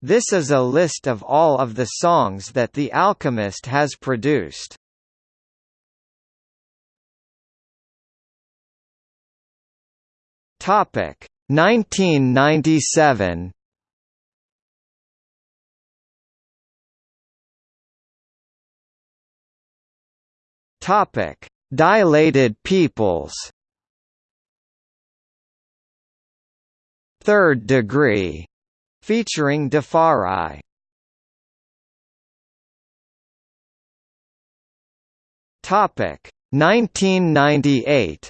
This is a list of all of the songs that The Alchemist has produced. Topic 1997 Topic Dilated Peoples. Third Degree featuring Defari Topic 1998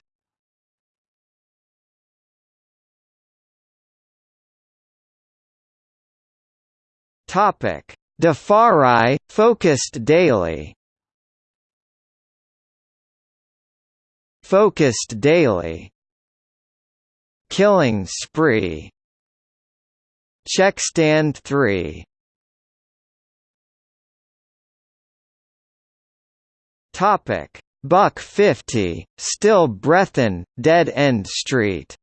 Topic: Defari focused daily. Focused daily. Killing spree. Check stand 3. Topic: Buck 50, Still Breathin', Dead End Street.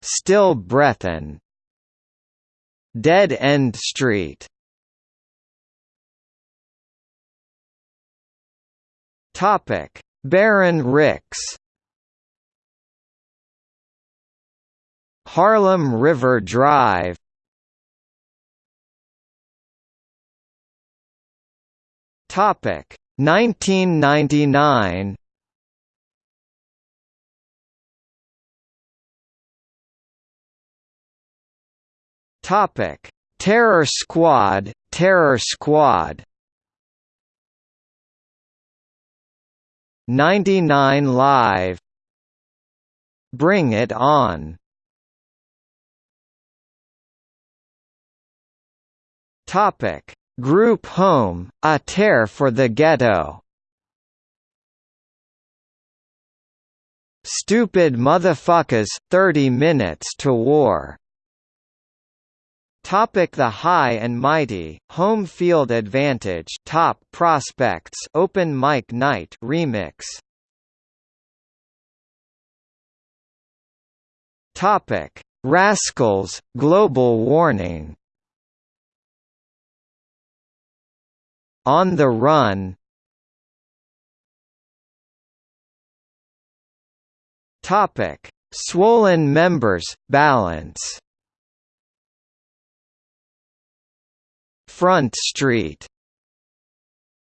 Still Breathin'. Dead End Street. Topic: Baron Ricks. Harlem River Drive. Topic: 1999. Topic: Terror Squad, Terror Squad. 99 Live. Bring It On. Topic: Group Home, A Tear for the Ghetto. Stupid Motherfuckers, 30 Minutes to War. Topic the High and Mighty, Home Field Advantage Top Prospects Open Mic Night Remix Topic Rascals, Global Warning On the Run. Topic. Swollen Members, Balance. Front Street.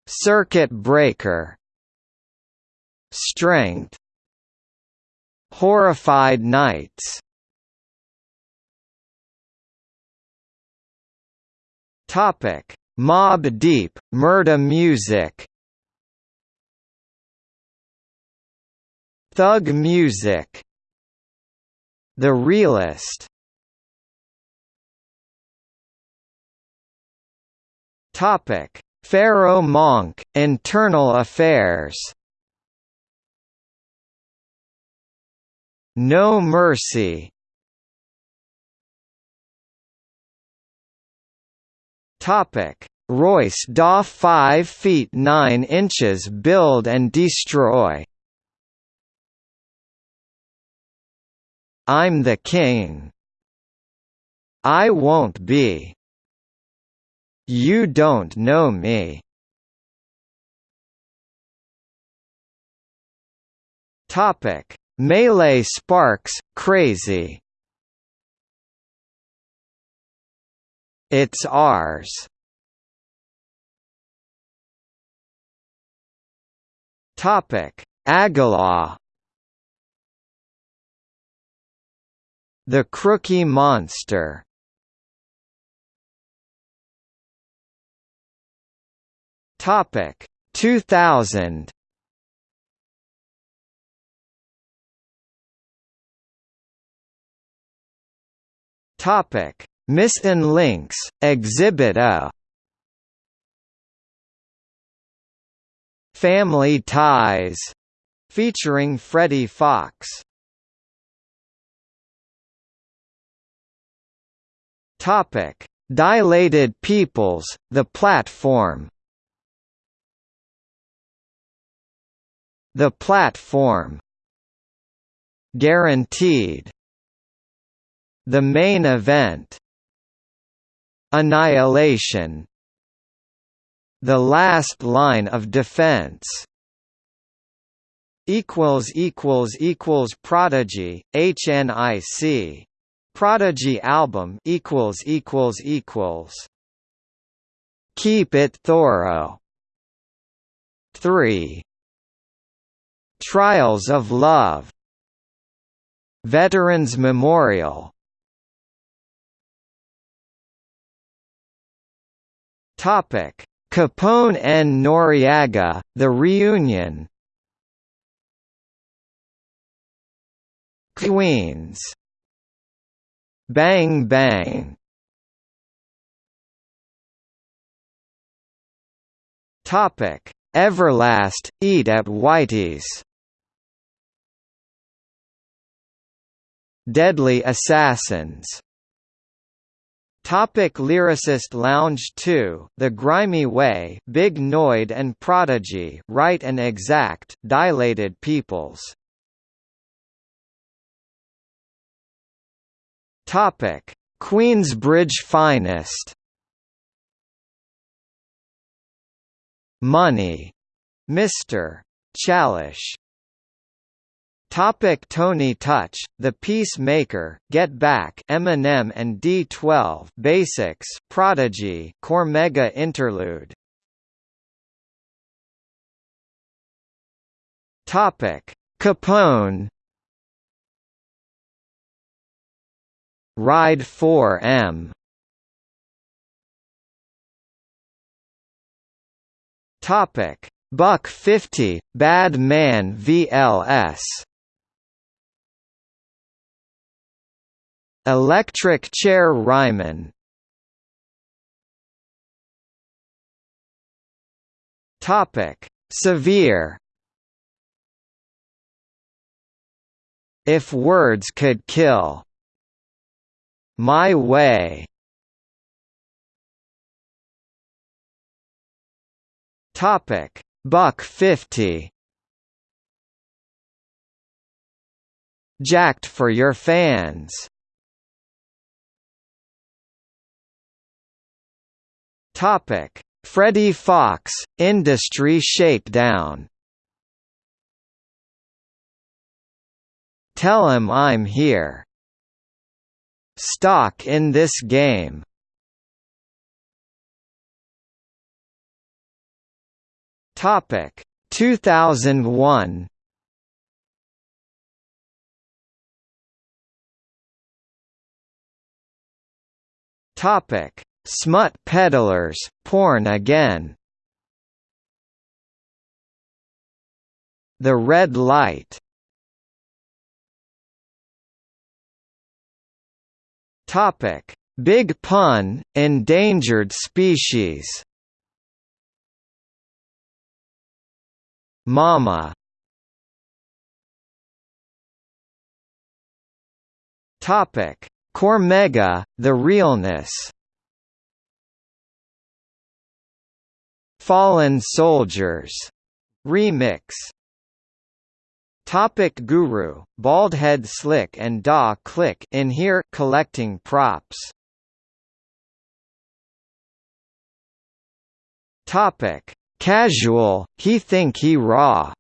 Circuit Breaker. Strength. Horrified Nights. Topic Mobb Deep Murda Music Thug Music The Realist Topic: Pharoahe Monch, Internal Affairs. No Mercy. Topic: Royce Da 5 feet 9 inches build and destroy. I'm the king. I won't be. You don't know me. Topic: Melee Sparks, Crazy. It's ours. Topic: Agallah. The Crookie Monster. Topic 2000 Topic Missing Links Exhibit A. Family Ties featuring Freddie Fox. Topic. Dilated Peoples The Platform. The platform. Guaranteed. The main event Annihilation The last line of defense equals equals equals Prodigy HNIC Prodigy album equals equals equals. Keep it thorough. 3 Trials of Love. Veterans Memorial Topic: Capone and Noreaga, The Reunion. Queens. Bang Bang. Topic: Everlast, Eat at Whitey's. Deadly Assassins Topic Lyricist Lounge 2, The Grimy Way, Big Noyd and Prodigy, Right and Exact, Dilated Peoples. Topic: Queensbridge Finest. Money, Mr. Chalish. Topic Tony Touch, The Peacemaker, Get Back, Eminem and D12, Basics, Prodigy, Cormega Interlude. Topic: Capone. Ride 4M. Topic: Buck 50, Bad Man VLS. Electric Chair Ryman Topic: Severe. If words could kill. My way. Topic: Buck 50. Jacked for your fans. Topic: Freddie Fox, Industry Shakedown. Tell him I'm here. Stock in this game. Topic: 2001. Topic: Smut peddlers, porn again. The red light. Topic: Big pun, endangered species. Mama. Topic: Cormega, the realness. Fallen Soldiers remix. Topic Guru, Baldhead Slick and Da Click in here collecting props. Topic Casual, he think he raw.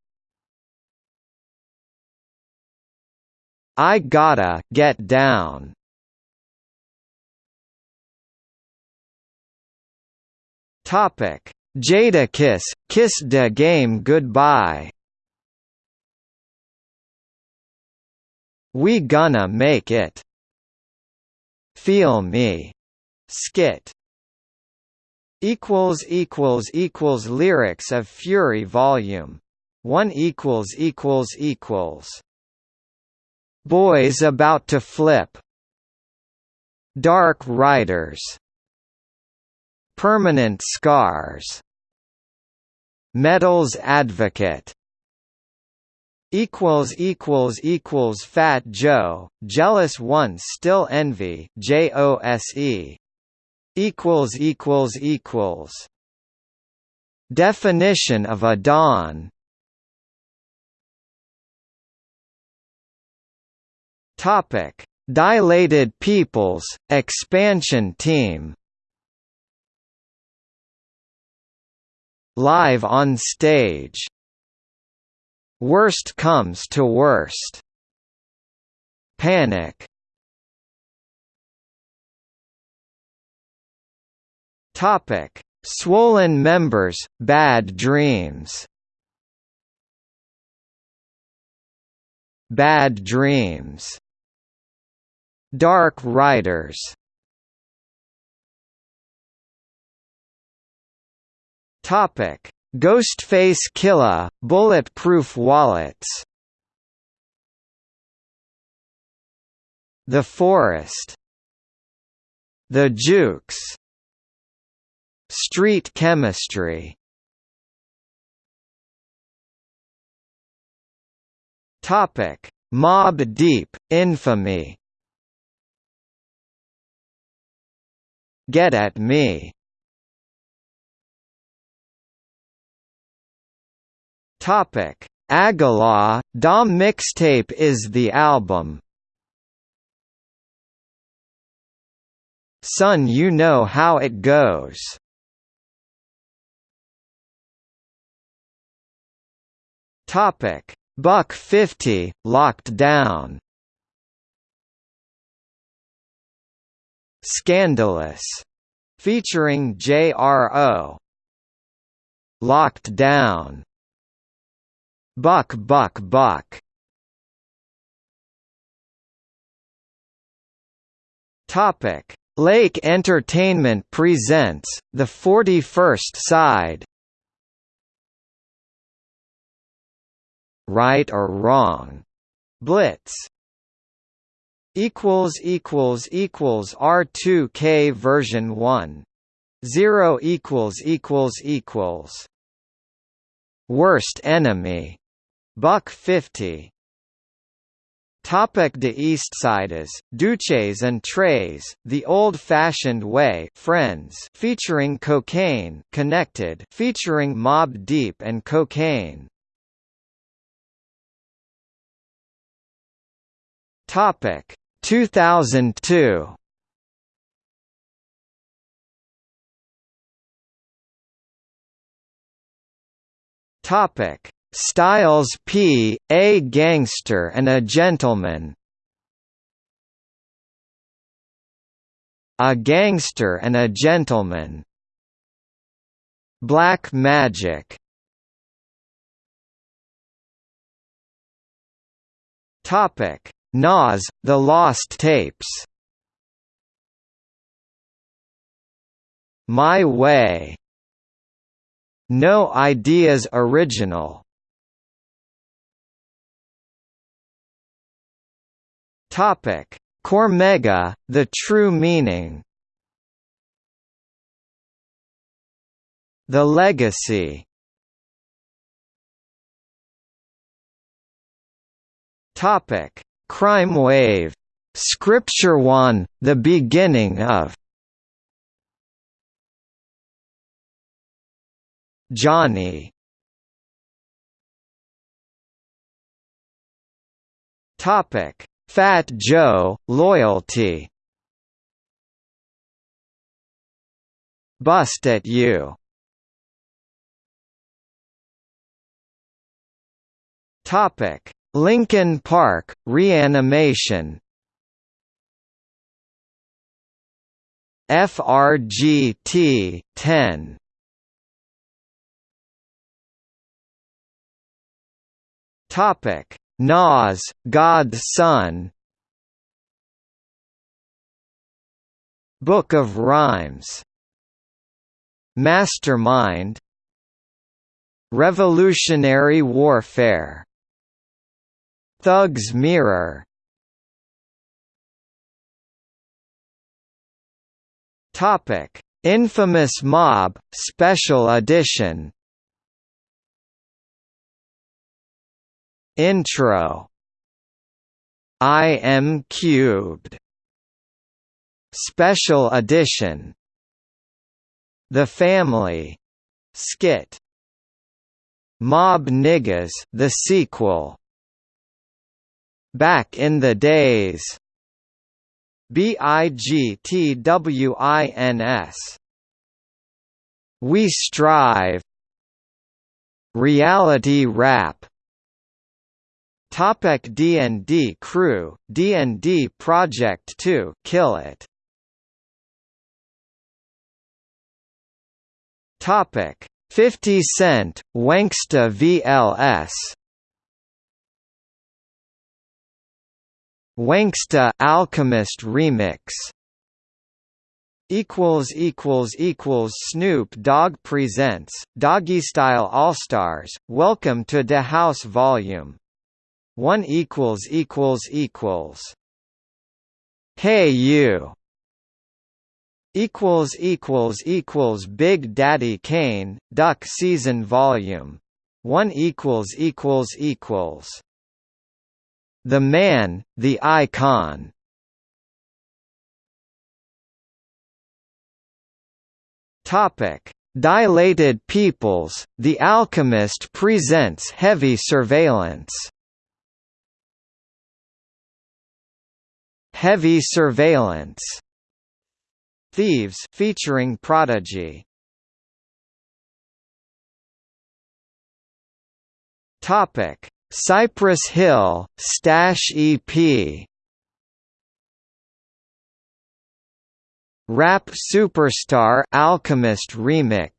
I gotta get down. Topic Jadakiss, Kiss de Game Goodbye. We Gonna Make It. Feel Me. Skit. Equals equals equals lyrics of Fury volume. 1 equals equals equals. Boys about to flip. Dark Riders Permanent scars. Medals advocate. Equals equals equals Fat Joe. Jealous one still envy. JOSE equals equals equals. Definition of a dawn topic. Dilated Peoples, expansion team Live on stage Worst comes to worst Panic Topic: Swollen members, bad dreams. Bad dreams. Dark Riders. Topic: Ghostface Killah, bulletproof wallets. The Forest. The Jukes. Street chemistry Topic: Mobb Deep, infamy. Get at me. Topic: Agallah, Da mixtape is the album. Son you know how it goes. Topic: Buck 50 locked down. Scandalous, featuring J.R.O. Locked down. Buck Buck Buck. Topic: Lake Entertainment presents The 41st Side. right or wrong. Blitz equals equals equals R2K version 1 0 equals equals equals worst enemy buck 50 Topic Tha Eastsidaz, Duches and Trays, The Old-Fashioned Way Friends featuring Kokane Connected featuring Mobb Deep and Kokane. Topic 2002 Topic Styles P, A Gangster and a Gentleman. A Gangster and a Gentleman. Black Magic. Topic. Nas, The Lost Tapes. My Way. No Ideas Original Topic: Cormega, the true meaning. The legacy. Topic: Crime Wave. Scripture One, the beginning of. Johnny. Topic: Fat Joe, Loyalty. Bust at you. Topic: Linkin Park, Reanimation FRGT 10 Topic Nas God's Son. Book of Rhymes. Mastermind. Revolutionary Warfare. Thug's Mirror. Topic: Infamous Mob Special Edition. Intro. I am cubed. Special Edition. The Family skit. Mob Niggas the sequel. Back in the Days BIGTWINS We strive Reality rap Topic D&D crew, D&D Project 2 Kill It. Topic 50 Cent, Wanksta VLS Wanksta Alchemist Remix. Equals equals equals Snoop Dogg presents Doggy Style All Stars. Welcome to the House Volume 1 equals equals equals Hey you equals equals equals Big Daddy Kane Duck Season Volume 1 equals equals equals The Man the Icon. Topic. Dilated Peoples The Alchemist presents Heavy Surveillance Heavy Surveillance Thieves featuring Prodigy. Topic. Cypress Hill Stash EP Rap Superstar Alchemist Remix.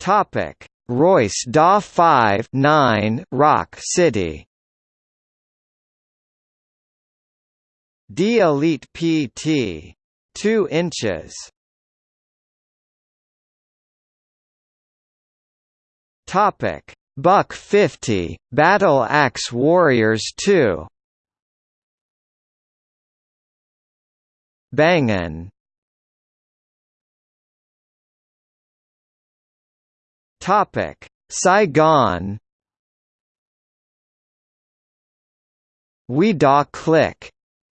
Topic Royce Da 5 9 Rock City. D Elite PT 2 inches. Topic. Buck 50 Battle Axe Warriors 2 Bangin' Topic: Saigon. We Da Click,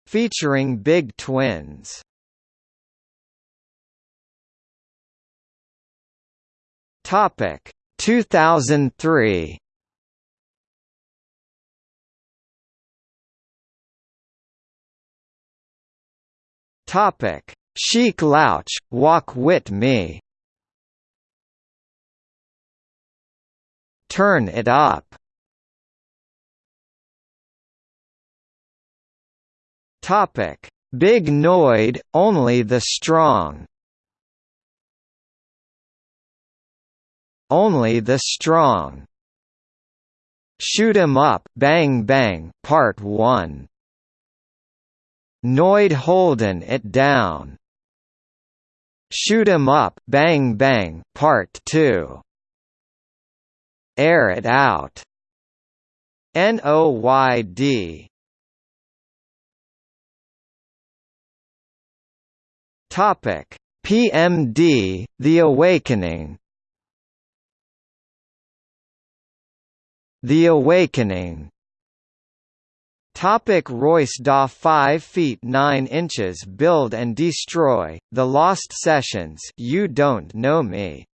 featuring Big Twins. Topic: 2003. Topic: Sheek Louch, Walk Wit Me. Turn it up. Topic: Big Noyd, only the strong. Only the strong. Shoot 'em up, Bang Bang, Part 1. Noyd holdin' it down. Shoot 'em up, Bang Bang, Part 2. Air it out. NOYD Topic. PMD The Awakening. The Awakening. Topic. Royce Da 5 feet 9 inches Build and Destroy, The Lost Sessions You Don't Know Me.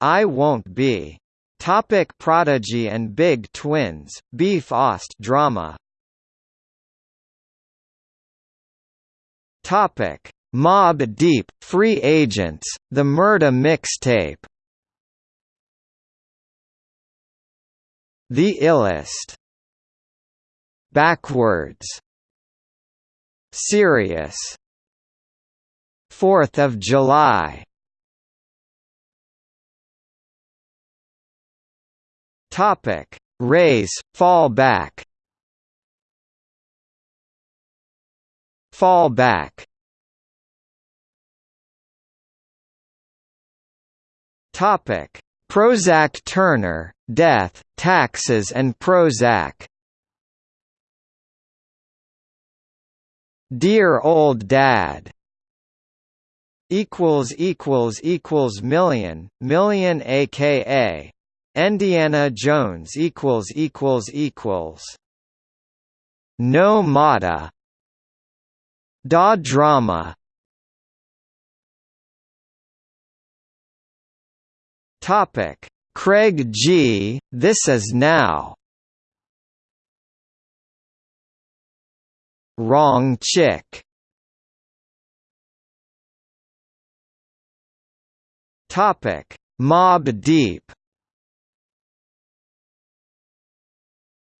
I Won't Be Topic Prodigy and Big Twins, Beef Ost drama. Topic Mobb Deep, Free Agents, The Murda Mixtape. The Illest. Backwards. Serious. 4th of July Topic: Race, fallback. Fallback. Topic: Prozac Turner, Death, Taxes and Prozac. Dear Old Dad equals equals equals million million aka Indiana Jones equals equals equals. No Mata Da Drama. Topic. Craig G. This Is Now. Wrong chick. Topic: Mobb Deep.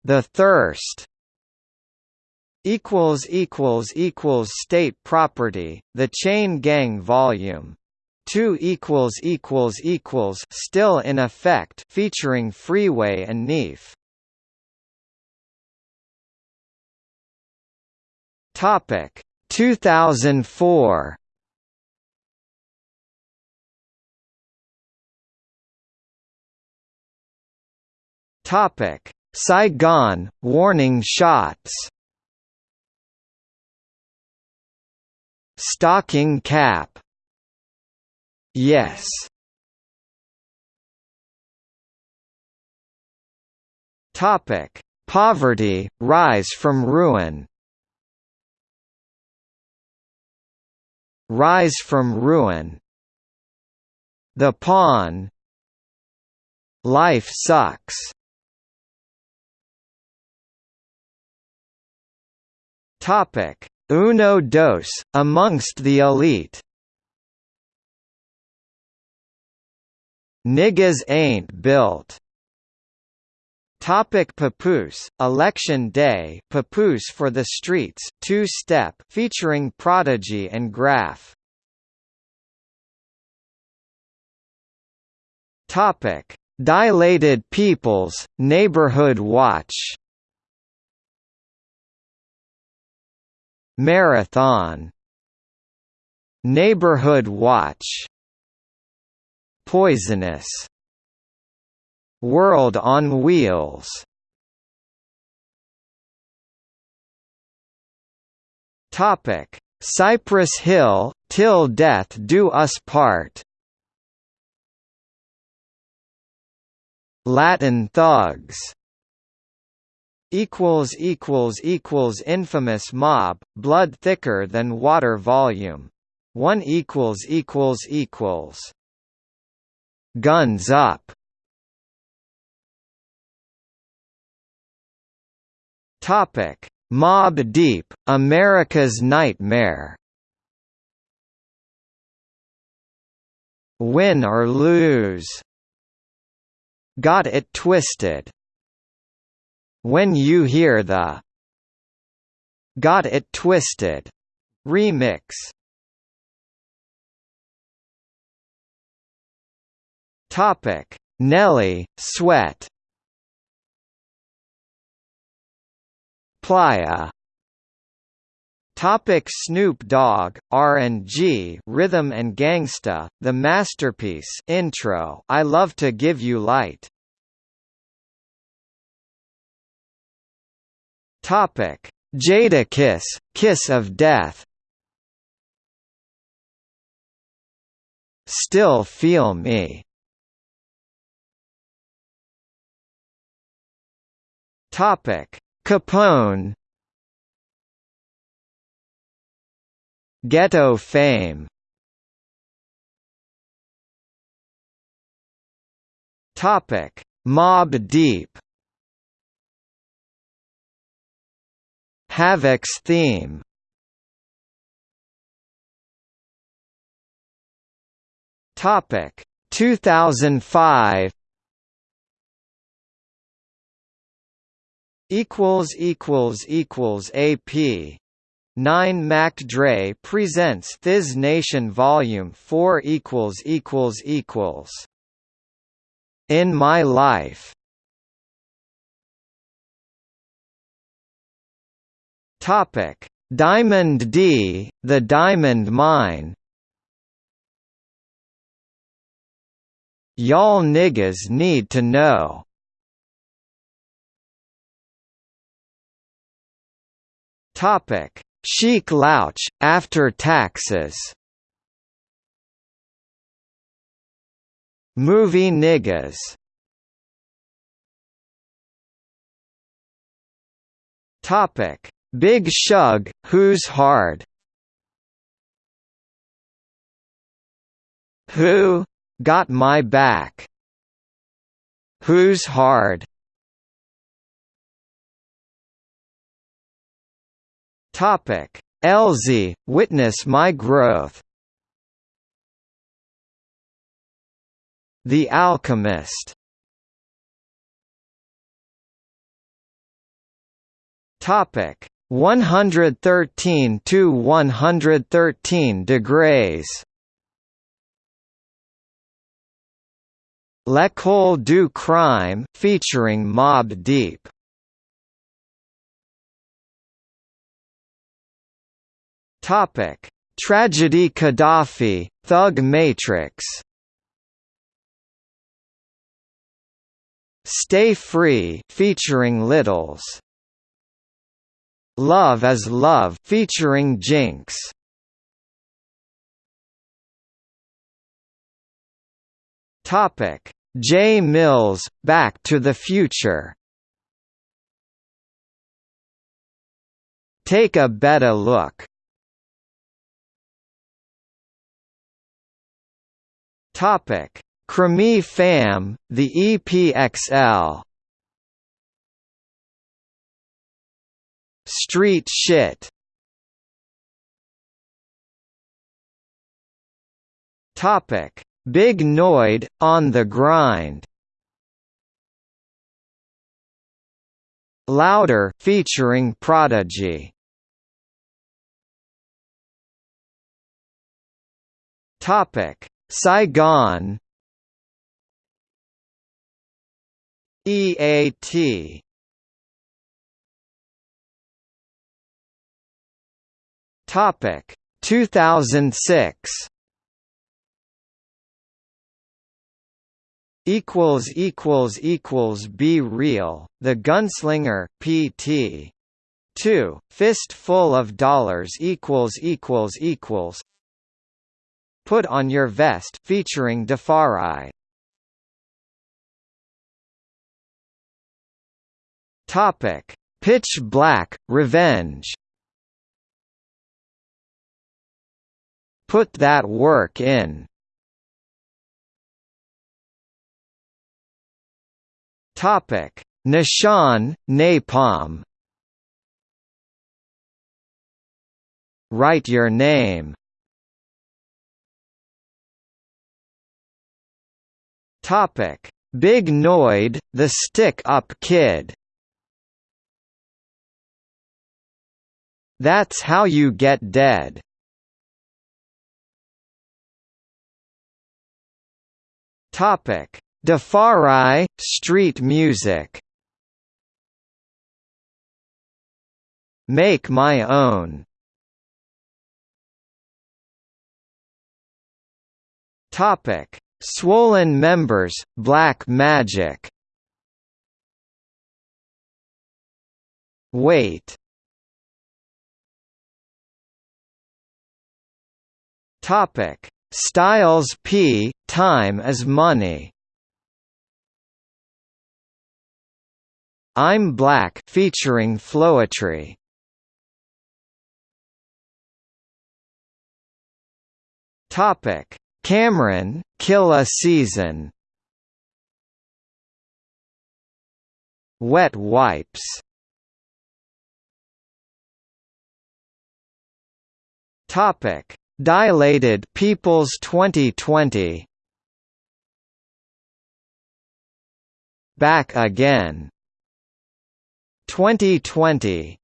The Thirst equals equals equals state property the chain gang volume 2 equals equals equals still in effect featuring freeway and neef. Topic 2004 topic Saigon warning shots. Stocking cap. Yes. Topic. Poverty rise from ruin. Rise from ruin. The pawn. Life sucks Topic Uno dos, amongst the elite Niggas ain't built. Topic Papoose, Election Day Papoose for the Streets two-step featuring Prodigy and Graph. Topic Dilated Peoples, Neighborhood Watch Marathon Neighborhood Watch Poisonous World on Wheels. Topic. Cypress Hill Till Death Do Us Part. Latin Thugs equals equals equals infamous mob blood thicker than water volume. 1 equals equals equals. Guns up. Topic. Mobb deep america's nightmare. Win or lose. Got it twisted when You Hear the Got It Twisted remix. Topic: Nelly, Sweat. Playa. Topic Snoop Dogg, R&G Rhythm and Gangsta, The Masterpiece intro I Love to Give You Light Topic: Jadakiss, Kiss of Death. Still Feel Me. Topic: Capone. Ghetto Fame. Topic: Mobb Deep. Havoc's theme. Topic. 2005 equals equals equals AP 9 Mac Dre presents Thiz Nation Volume 4 equals equals equals. In My Life Topic: Diamond D, the Diamond Mine. Y'all niggas need to know. Topic: Sheek Louch after taxes. Movie niggas. Topic: Big Shug, Who's Hard? Who? Got My Back. Who's Hard? Topic: Elsie, witness my growth. The Alchemist. Topic: 113 to 113 degrees. L'école du crime featuring Mobb Deep. Topic: Tragedy Khadafi, Thug Matrix. Stay Free featuring Littles. Love is Love featuring Jinx. Topic: J Mills, Back to the Future. Take a better look. Topic: Creme Fam, the EPXL. Street shit. Topic: Big Noyd on the grind. Louder featuring Prodigy. Topic: Saigon. EAT Topic. 2006 equals equals equals be real. The gunslinger pt 2 fist full of dollars equals equals equals. Put on your vest featuring Defari topic. Pitch black revenge Put that work in. Topic: Nishan, Napalm. Write your name. Topic: Big Noyd, the stick-up kid. That's how you get dead. Topic: Defari street music. Make my own. Topic: Swollen members, Black Magic. Wait. Topic: Styles P. Time is money. I'm Black featuring Floetry. Topic: Cam'ron, Kill a Season. Wet wipes. Topic: Dilated Peoples 2020 Back Again. 2020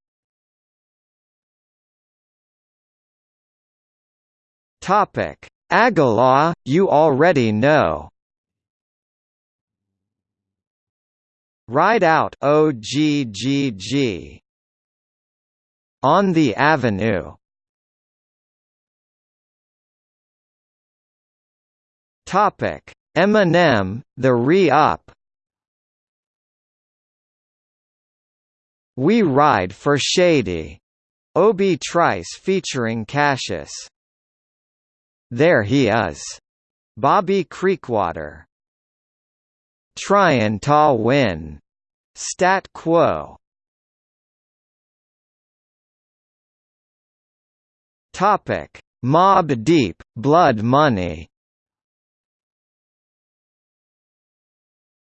Topic. Agallah, you already know. Ride out OGGG On the Avenue Topic: Eminem, The Re-Up. We Ride for Shady. Obi Trice featuring Cashis. There He Is. Bobby Creekwater. Tryin' Ta Win. Stat Quo. Topic: Mobb Deep, Blood Money.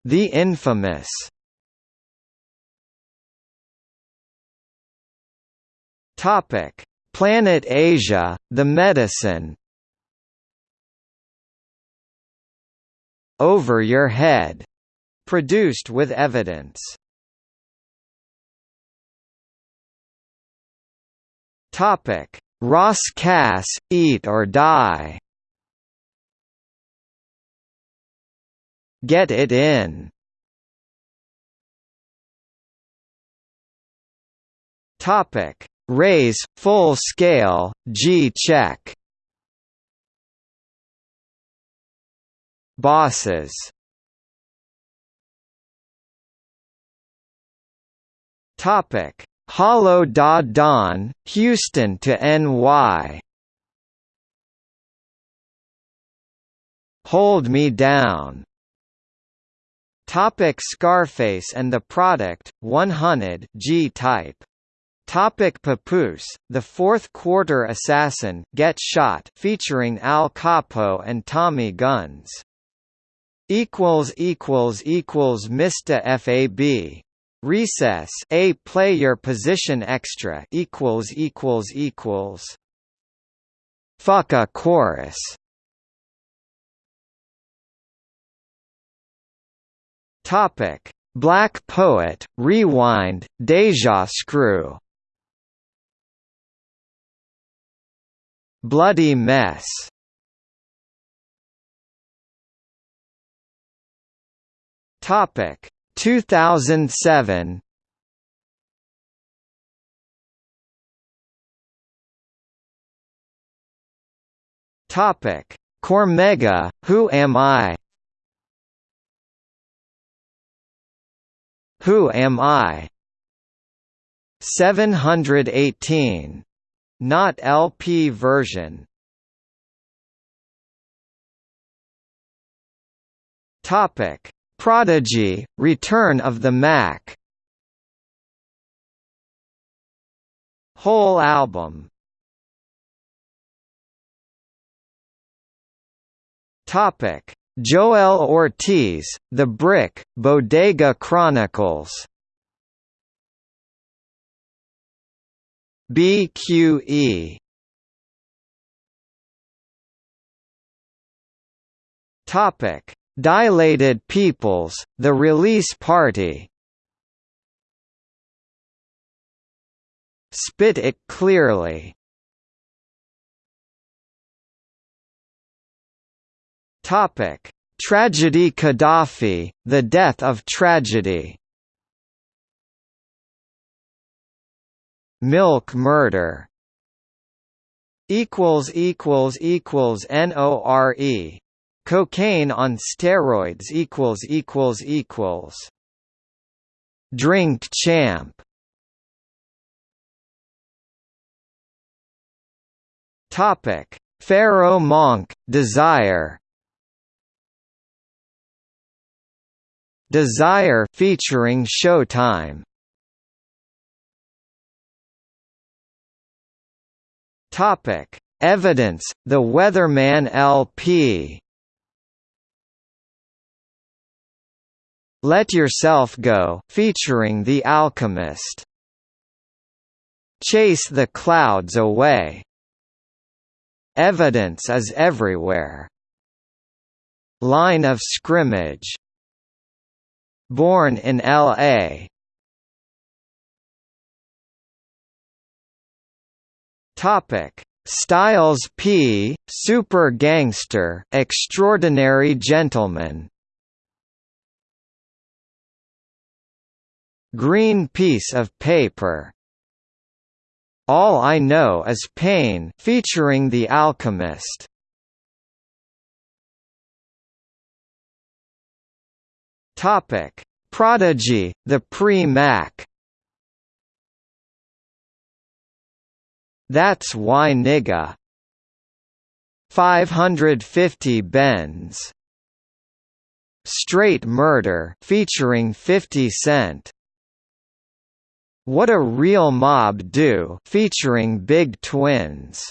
The infamous Topic: Planet Asia, the medicine. Over Your Head. Produced with evidence. Topic: Ras Kass, Eat or Die. Get it in. Topic: Raise full scale G check. Bosses. Topic: Hollow Da Don, Houston to NY. Hold Me Down. Topic Scarface and the Product, 100 G-type. Topic Papoose, The Fourth Quarter Assassin, Get Shot featuring Al Capo and Tommy Guns. equals equals equals Mista FAB Recess A play your position extra equals equals equals Fuck a chorus Topic. Black Poet Rewind Deja Screw. Bloody Mess. Topic. 2007 Topic. Cormega Who am I Who am I? 718 not LP version. Topic. Prodigy, Return of the Mac. Whole album. Topic: Joel Ortiz, The Brick, Bodega Chronicles. BQE. Topic: Dilated Peoples, The Release Party Spit It Clearly Topic: Tragedy Khadafi, The Death of Tragedy. Milk Murder. Equals equals equals NORE Cocaine on steroids equals equals equals. Drink champ. Topic. Pharoahe Monch Desire Desire featuring Showtime Topic Evidence The Weatherman LP Let Yourself Go featuring The Alchemist. Chase the Clouds Away. Evidence is everywhere. Line of Scrimmage. Born in L.A. Topic: Styles P, Super Gangster, Extraordinary Gentleman. Green piece of paper. All I Know Is Pain featuring The Alchemist. Topic: Prodigy, the Pre-Mac. That's why nigga. 550 Benz. Straight Murder featuring 50 Cent. What a Real Mob Do featuring Big Twins.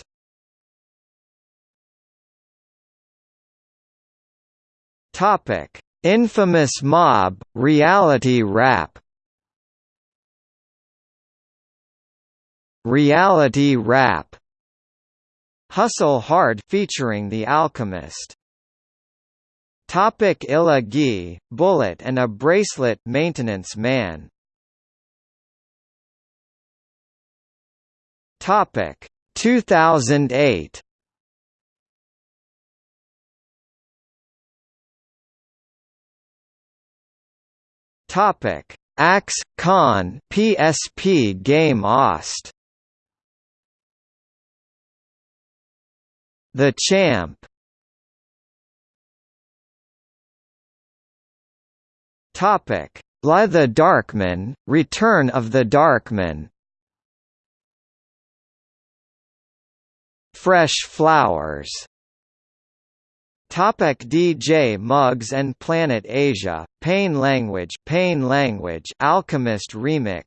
Topic: Infamous Mob Reality Rap. Reality rap. Hustle Hard featuring The Alchemist. Topic Illa Ghee, Bullet and a Bracelet Maintenance Man. Topic. 2008 Topic Axe Con PSP game Ost. The Champ. Topic La the Darkman, Return of the Darkman. Fresh Flowers Topic DJ Muggs and Planet Asia, Pain Language Pain Language Alchemist Remix.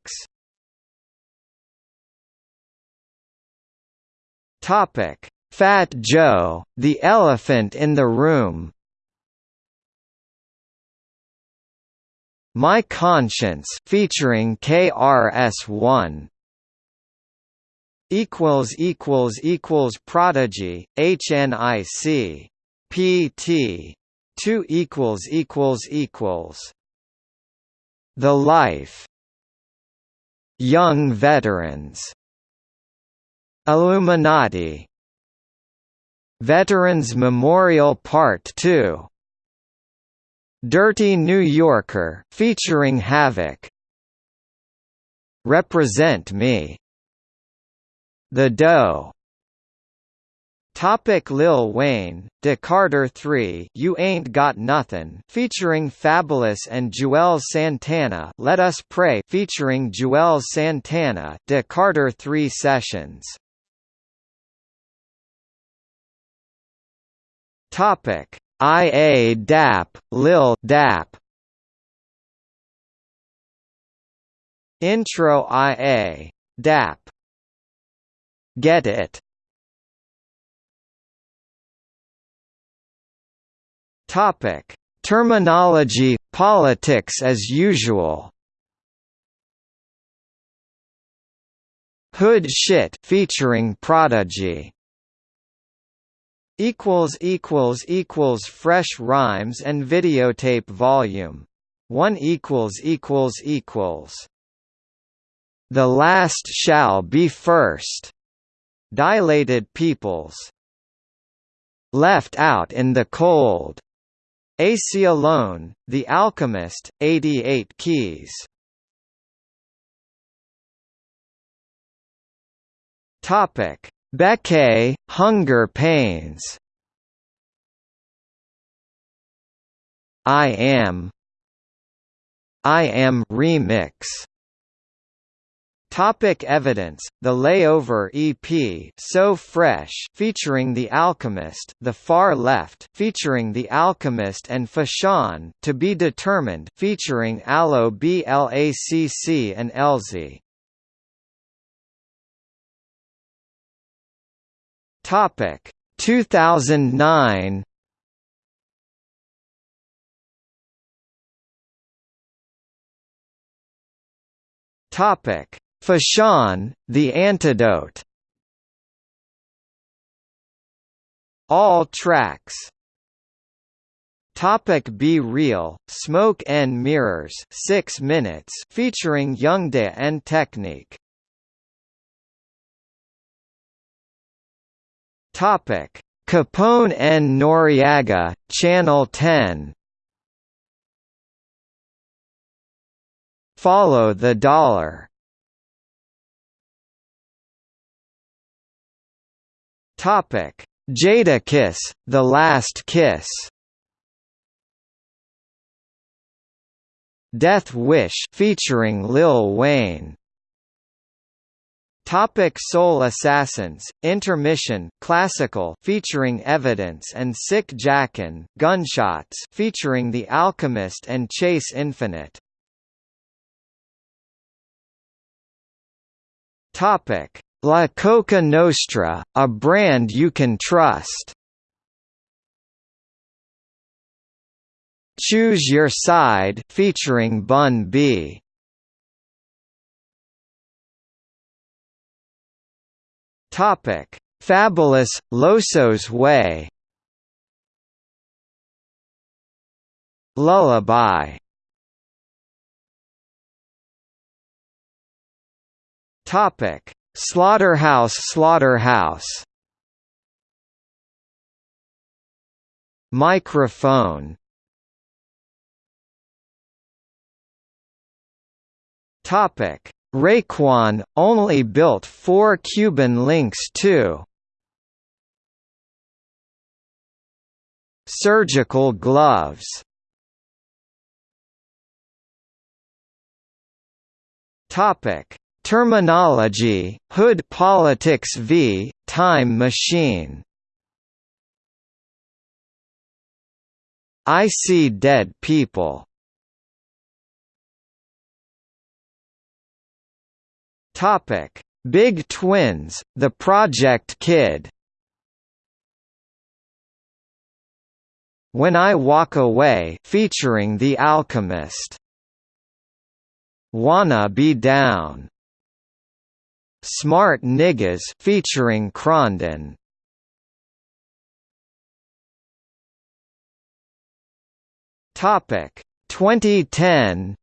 Topic Fat Joe, The Elephant in the Room. My Conscience featuring KRS-One equals equals equals Prodigy HNIC PT 2 equals equals equals The Life Young Veterans Illuminati Veterans Memorial Part 2 Dirty New Yorker featuring Havoc Represent Me. The Dough Topic Lil Wayne, De Carter 3 You Ain't Got Nothin' featuring Fabolous and Juelz Santana Let Us Pray featuring Juelz Santana De Carter 3 Sessions. Topic IA DAP, Lil DAP. Intro IA. DAP. Get It Topic: Termanology, politics as usual. Hood Shit featuring Prodigy. Equals equals equals fresh rhymes and videotape volume. One equals equals equals. The last shall be first. Dilated peoples. Left out in the cold. AC Alone, The Alchemist, 88 keys. Topic: Bekay, Hunger Pains. I am I am remix Topic evidence: The Layover EP, So Fresh, featuring The Alchemist, The Far Left, featuring The Alchemist and Fashawn, To Be Determined, featuring Aloe Blacc and Elzy. Topic: 2009. Topic: Fashawn, The Antidote. All tracks. Topic B-Real, Smoke and Mirrors 6 minutes featuring Youngda and Technique. Topic Capone and Noreaga, Channel 10 Follow the Dollar Topic: Jadakiss, The Last Kiss. Death Wish featuring Lil Wayne. Topic Soul Assassins, Intermission Classical featuring Evidence and Sick Jacken, Gunshots featuring The Alchemist and Chase Infinite. Topic La Coka Nostra, a brand you can trust. Choose Your Side featuring Bun B. Topic: Fabolous Loso's Way. Lullaby. Topic: Slaughterhouse Slaughterhouse. Microphone. Topic: Raekwon only built four Cuban Linx too. Surgical gloves. Topic: Termanology, Hood Politics v. Time Machine I see dead people. Topic: Big Twins, The Project Kid. When I Walk Away, featuring The Alchemist. Wanna Be Down. Smart Niggas featuring Krondon. Topic 2010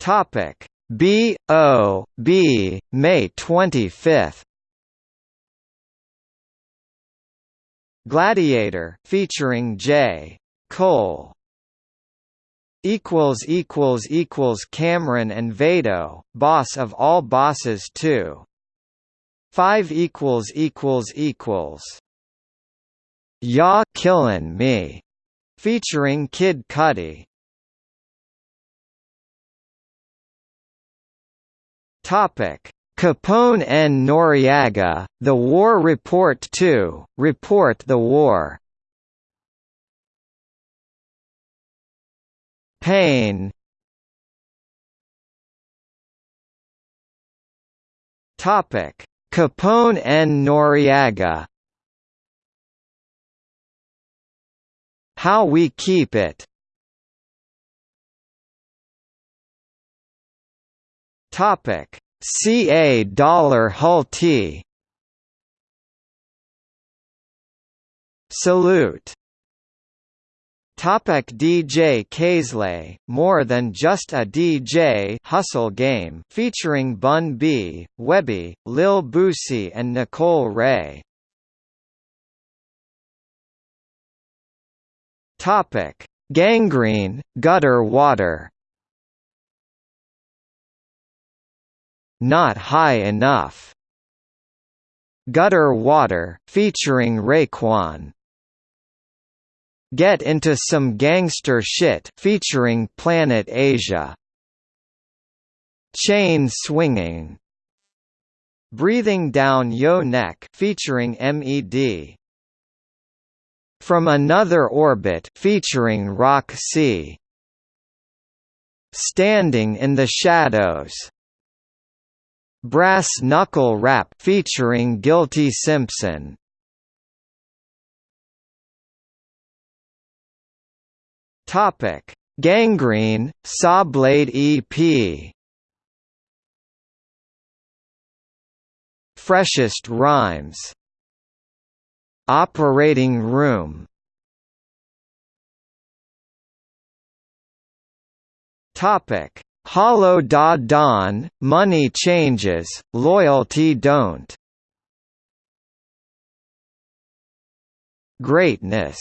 Topic B O B May 25th Gladiator featuring J. Cole equals equals equals Cam'ron and Vado, boss of all bosses too. 5 equals equals equals Ya Killin' Me featuring Kid Cudi. Topic Capone and Noreaga, The War Report 2, Report the War Pain Topic: Capone and Noreaga. How We Keep It. Topic: CA Dollar Hull T. Salute Topic DJ Kay Slay, More Than Just a DJ Hustle Game featuring Bun B, Webbie, Lil Boosie and Nicole Wray. Topic: Gangrene, Gutter Water. Not High Enough. Gutter Water featuring Raekwon. Get Into Some Gangster Shit featuring Planet Asia. Chain Swinging. Breathing Down Yo Neck featuring MED. From Another Orbit featuring Roc C. Standing in the Shadows. Brass Knuckle Rap featuring Guilty Simpson. Topic: Gangrene, Sawblade EP. Freshest rhymes. Operating room. Topic: Hollow Da Don, Money Changes, Loyalty Don't. Greatness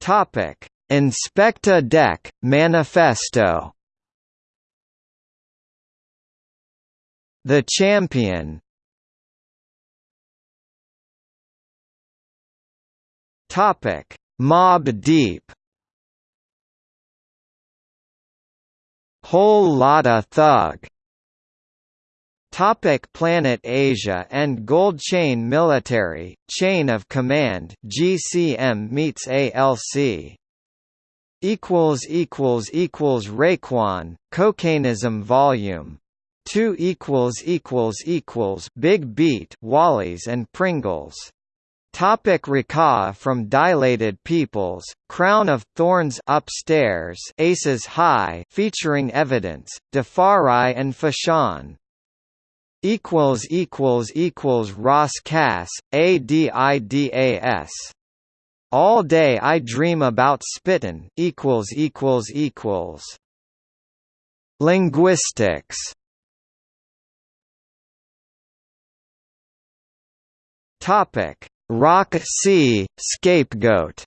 Topic: Inspectah Deck Manifesto. The Champion. Topic: Mobb Deep. Whole Lotta Thug Topic Planet Asia and Gold Chain Military, Chain of Command GCM meets ALC equals equals equals Raekwon Cocainism volume. 2 equals equals equals Big Beat Wally's and Pringles. Topic Rakaa from Dilated Peoples, Crown of Thorns Upstairs Aces High featuring evidence, Defari and Fashawn. Equals equals equals Ras Kass, ADIDAS. All day I dream about spittin' equals equals equals. Linguistics Topic Roc C, Scapegoat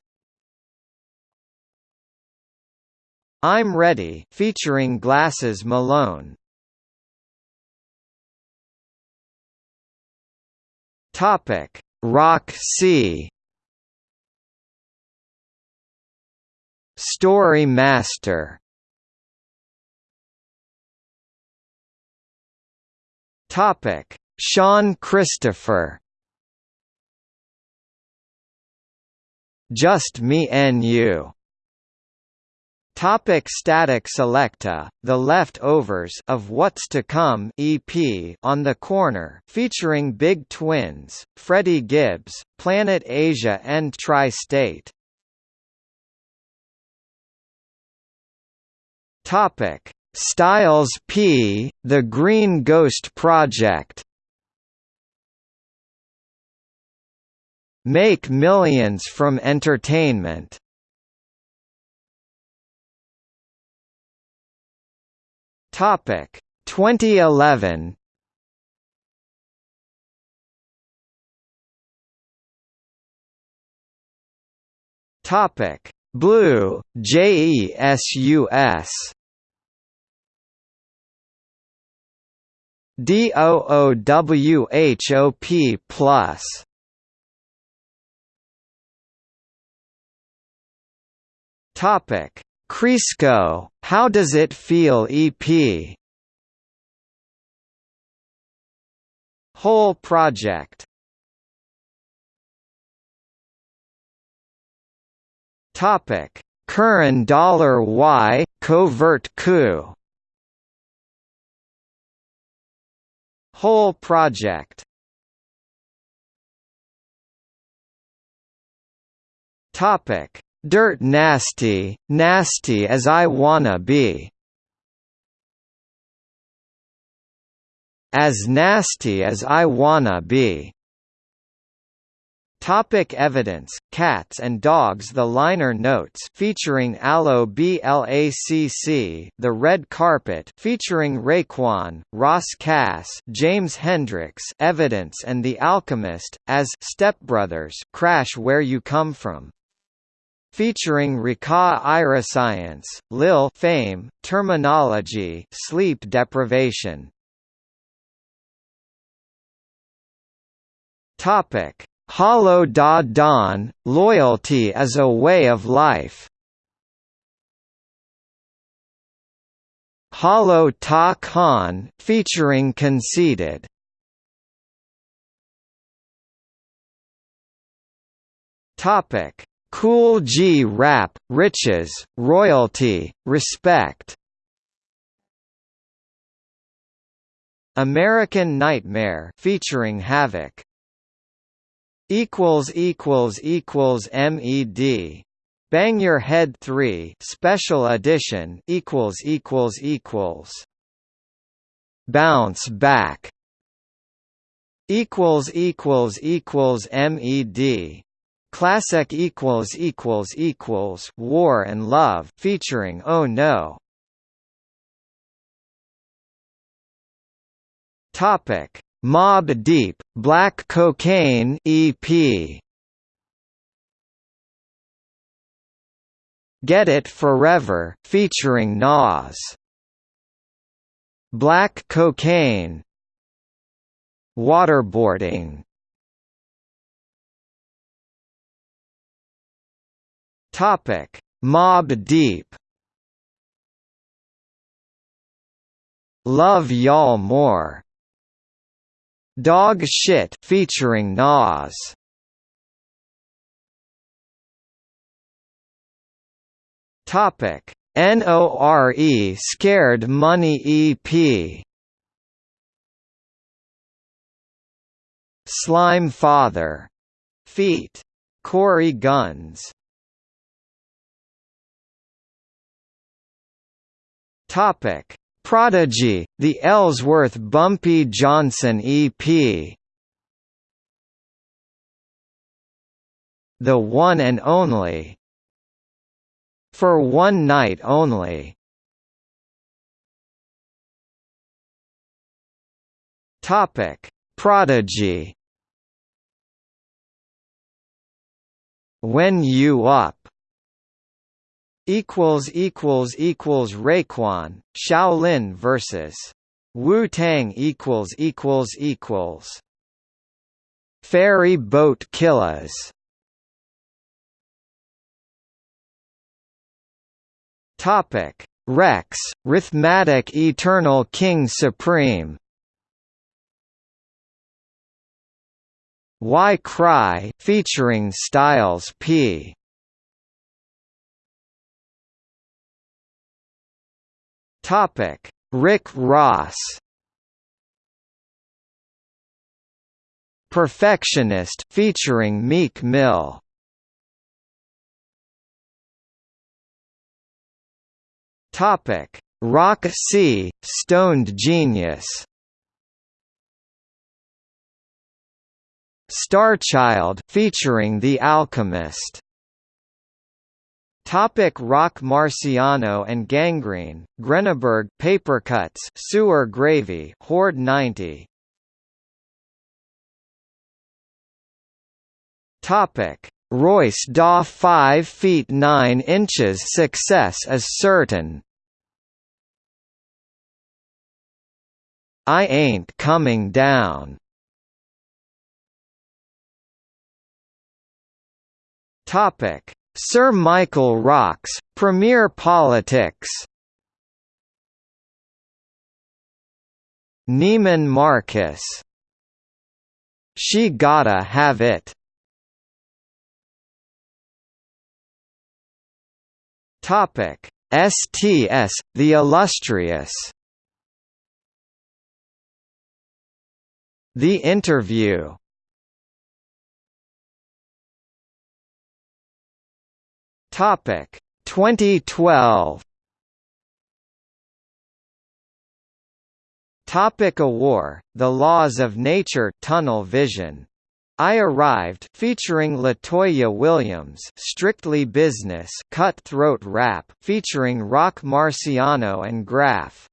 I'm Ready featuring Glasses Malone Topic. Roc C Story Master Topic. Sean Christopher Just Me and You Topic Statik Selektah, The Leftovers of What's to Come EP on the Corner featuring Big Twins, Freddie Gibbs, Planet Asia and Tri-State. Topic Styles P, The Green Ghost Project Make millions from entertainment. Topic. 2011 Topic. Blue JESUS DOOWHOP plus. Topic: Crisco, How Does It Feel EP Whole project. Topic: Current dollar Y covert coup. Whole project. Topic: Dirt nasty, nasty as I wanna be. As nasty as I wanna be. Topic evidence, Cats and Dogs The liner notes featuring Aloe BLACC The Red Carpet featuring Raekwon, Ras Kass James Hendricks Evidence and The Alchemist, as Stepbrothers Crash Where You Come From featuring Rakaa Iriscience, Lil Fame, Termanology, Sleep Deprivation. Topic: Hollow Da Don, Loyalty as a Way of Life. Hollow Ta Khan, featuring Conceited. Topic: Kool G Rap, Riches, Royalty, Respect. American Nightmare featuring Havoc. Equals equals equals MED Bang Your Head 3 Special Edition equals equals equals. Bounce Back. Equals equals equals MED Classic equals equals equals War and Love featuring Oh No. Topic: Mobb Deep Black Cocaine EP. Get It Forever featuring Nas. Black Cocaine. Waterboarding Topic: Mobb Deep. Love Y'all More. Dog Shit featuring Nas. Topic: NORE Scared Money EP. Slime Father feet. Corey Gunz. Topic: Prodigy, the Ellsworth Bumpy Johnson EP. The One and Only. For One Night Only. Topic: Prodigy. When You Up equals equals equals Raekwon Shaolin versus Wu Tang equals equals equals Ferry Boat Killers. Topic Rex Rhythmatic Eternal King Supreme. Why Cry featuring Styles P Topic: Rick Ross. Perfectionist featuring Meek Mill. Topic: Roc C, Stoned Genius. Starchild featuring The Alchemist. Topic Roc Marciano and Gangrene, Greneberg Papercuts Sewer Gravy Horde 90 Topic. Royce Daw 5 feet 9 inches Success is certain. I ain't coming down. Topic Sir Michael Rocks, Premier Politics. Neiman Marcus. She Gotta Have It. Topic. STS, The Illustrious. The Interview Topic 2012 Topic A War, The Laws of Nature Tunnel Vision. I Arrived featuring Latoya Williams Strictly Business Cutthroat Rap featuring Roc Marciano and Graf.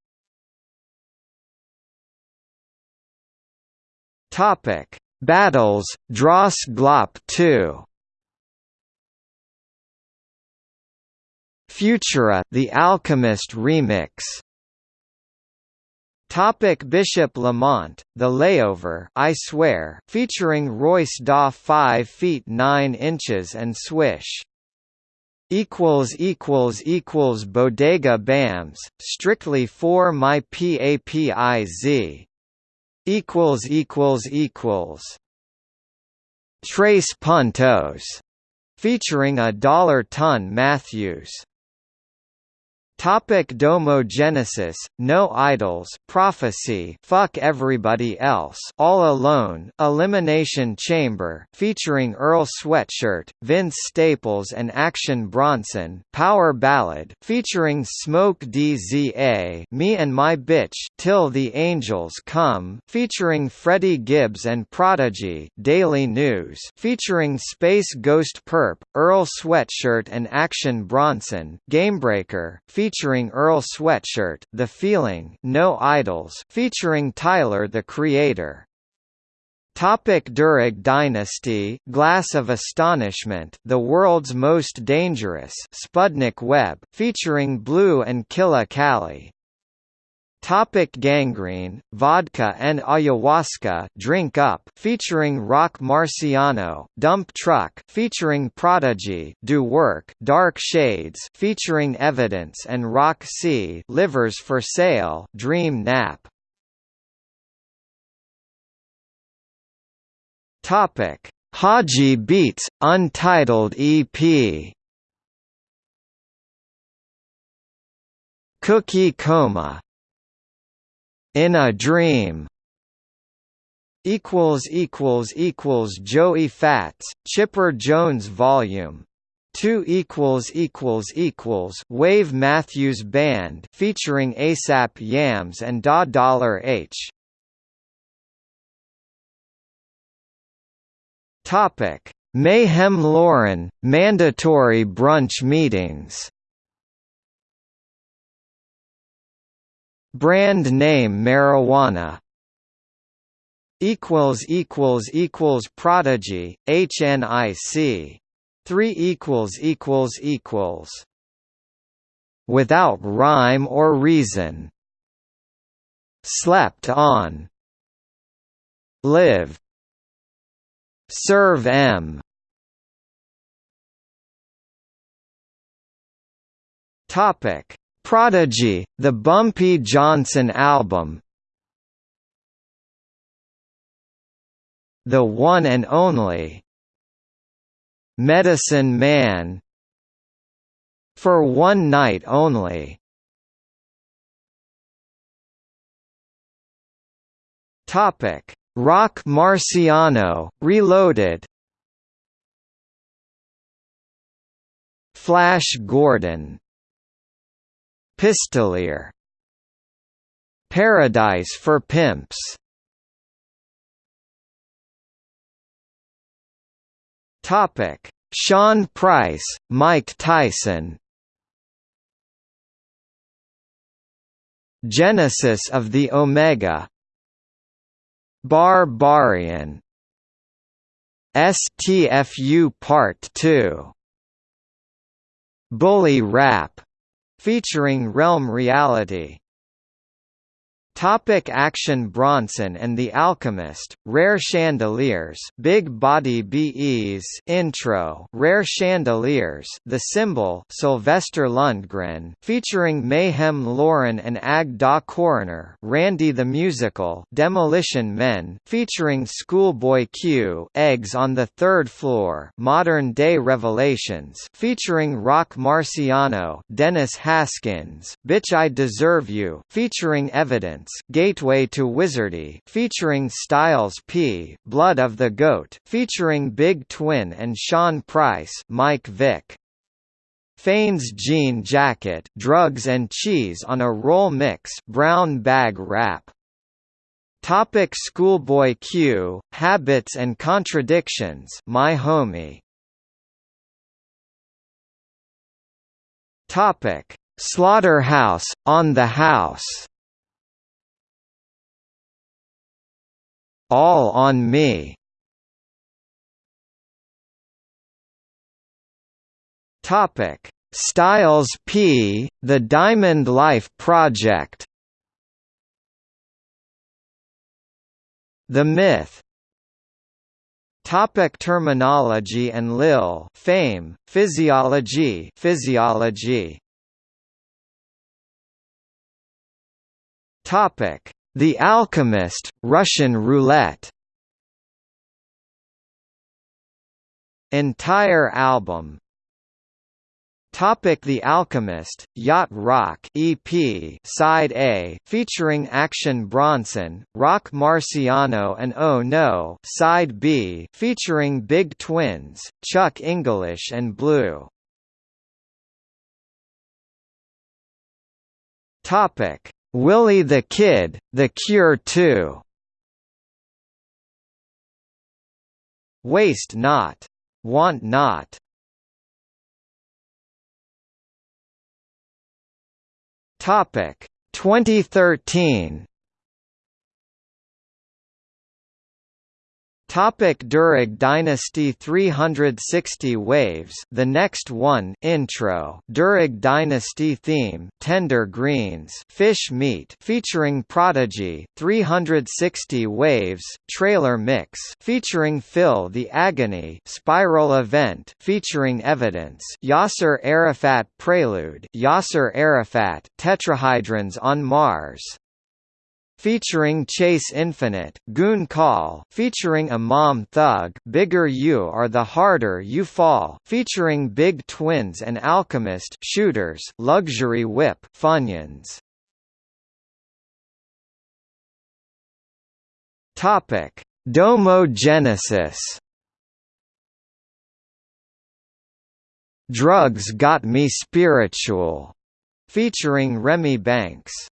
Topic Battles, Dross Glop 2 Futura The Alchemist remix. Topic Bishop Lamont, The Layover I Swear featuring Royce Da 5 feet 9 inches and Swish. Equals equals equals Bodega Bams strictly for my PAPIZ equals equals equals. Trace Puntos featuring a dollar ton Matthews Topic Domo Genesis, No Idols Prophecy Fuck Everybody Else All Alone Elimination Chamber featuring Earl Sweatshirt, Vince Staples and Action Bronson Power Ballad featuring Smoke DZA Me and My Bitch Till the Angels Come featuring Freddie Gibbs and Prodigy Daily News featuring Space Ghost Perp, Earl Sweatshirt and Action Bronson Gamebreaker featuring featuring Earl Sweatshirt, The Feeling, No Idols, featuring Tyler the Creator. Topic Durag Dynasty, Glass of Astonishment, The World's Most Dangerous, Spudnik Web, featuring Blue and Killa Kali. Topic gangrene, vodka and ayahuasca drink up featuring Roc Marciano, Dump Truck featuring Prodigy, Do Work, Dark Shades featuring Evidence and Roc C, Livers for Sale, Dream Nap. Topic: Haji Beats Untitled EP. Cookie Coma in a Dream equals equals equals Joey Fats Chipper Jones volume 2 equals equals equals Wave Matthews Band featuring ASAP Yams and Da Dollar H. Topic. Mayhem Lauren mandatory brunch meetings Brand name marijuana equals equals equals prodigy HNIC 3 equals equals equals. Without rhyme or reason. Slept on. Live. Serve m. Topic prodigy the bumpy johnson album. The one and only Medicine Man. For One Night Only. Topic. Roc Marciano Reloaded. Flash Gordon Pistolier Paradise for Pimps Topic: Sean Price, Mike Tyson. Genesis of the Omega. Barbarian. STFU Part 2. Bully Rap featuring Realm Reality Topic Action Bronson and the Alchemist, Rare Chandeliers Big Body BEs Intro Rare Chandeliers The Symbol Sylvester Lundgren featuring Mayhem Lauren and Ag Da Coroner Randy the Musical Demolition Men featuring Schoolboy Q Eggs on the Third Floor Modern Day Revelations featuring Roc Marciano Dennis Haskins Bitch I Deserve You featuring Evidence Gateway to Wizardy featuring Styles P, Blood of the Goat featuring Big Twin and Sean Price, Mike Vick. Fane's Jean Jacket, Drugs and Cheese on a Roll Mix, Brown Bag Rap. Topic Schoolboy Q, Habits and Contradictions, My Homie. Topic Slaughterhouse, On the House All on Me. Topic: Styles P, The Diamond Life Project. The Myth. Topic Termanology and Lil fame, physiology physiology. Topic the Alchemist, Russian roulette. Entire album. Topic The Alchemist, Yacht Rock EP Side A featuring Action Bronson, Roc Marciano and Oh No Side B featuring Big Twins, Chuck English and Blue. Topic Willie the Kid, The Cure 2 Waste not. Want not. Topic 2013 Topic Durag Dynasty 360 Waves The Next One Intro. Durag Dynasty Theme Tender Greens. Fish Meat featuring Prodigy. 360 Waves Trailer Mix. Featuring Phil the Agony. Spiral Event featuring Evidence. Yasser Arafat Prelude. Yasser Arafat Tetrahydrons on Mars featuring Chase Infinite, Goon Call, featuring Imam Thug, Bigger You Are the Harder You Fall, featuring Big Twins and Alchemist, Shooters, Luxury Whip, Funyuns. Topic: Domo Genesis Drugs Got Me Spiritual, featuring Remy Banks.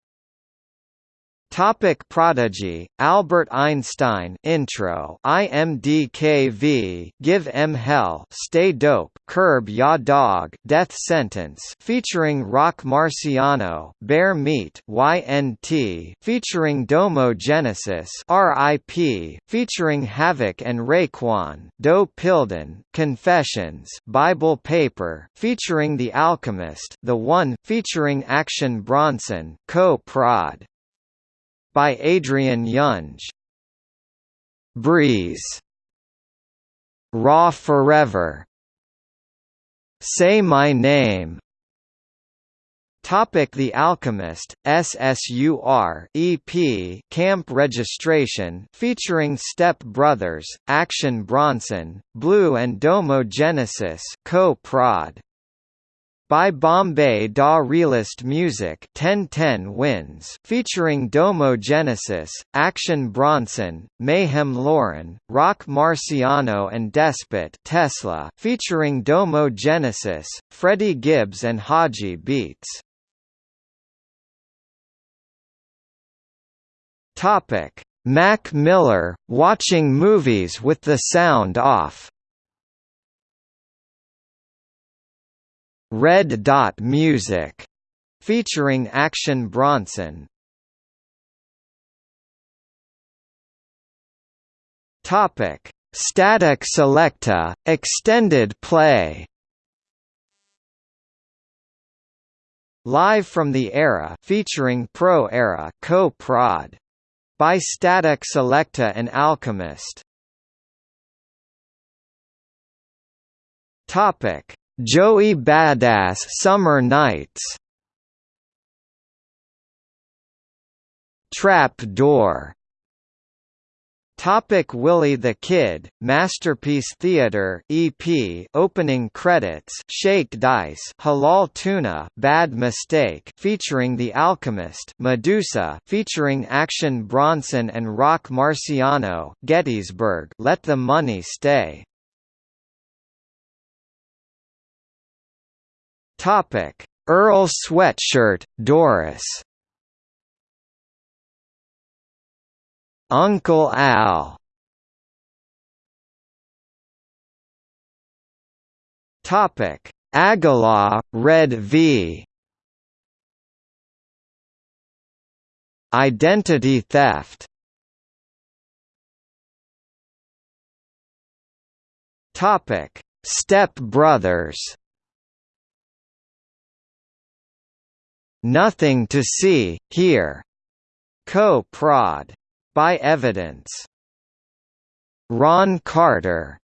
Topic Prodigy, Albert Einstein Intro IMDKV Give Em Hell Stay Dope Curb Ya Dog Death Sentence featuring Roc Marciano Bear Meat YNT featuring Domo Genesis RIP featuring Havoc and Raekwon Doe Pilden Confessions Bible Paper featuring The Alchemist The One featuring Action Bronson Co-Prod by Adrian Younge. Breeze. Raw Forever. Say My Name. Topic The Alchemist, SSUR EP Camp Registration featuring Step Brothers, Action Bronson, Blue and Domo Genesis co-prod by Bombay Da Realist Music 1010 wins featuring Domo Genesis, Action Bronson, Mayhem Lauren, Roc Marciano and Despot Tesla featuring Domo Genesis, Freddie Gibbs and Haji Beats. Topic: Mac Miller, watching movies with the sound off. Red Dot Music, featuring Action Bronson. Topic: Statik Selektah extended play. Live from the Era featuring Pro Era co-prod by Statik Selektah and Alchemist. Topic: Joey Badass Summer Nights. Trap Door. Topic Willie the Kid, Masterpiece Theater EP opening credits Shake Dice Halal Tuna Bad Mistake featuring The Alchemist Medusa featuring Action Bronson and Roc Marciano Gettysburg Let the Money Stay Topic: Earl Sweatshirt, Doris. Uncle Al. Topic: Agallah, Red V. Identity theft. Topic: Step Brothers. Nothing to see, here. Co-prod. By Evidence. Ron Carter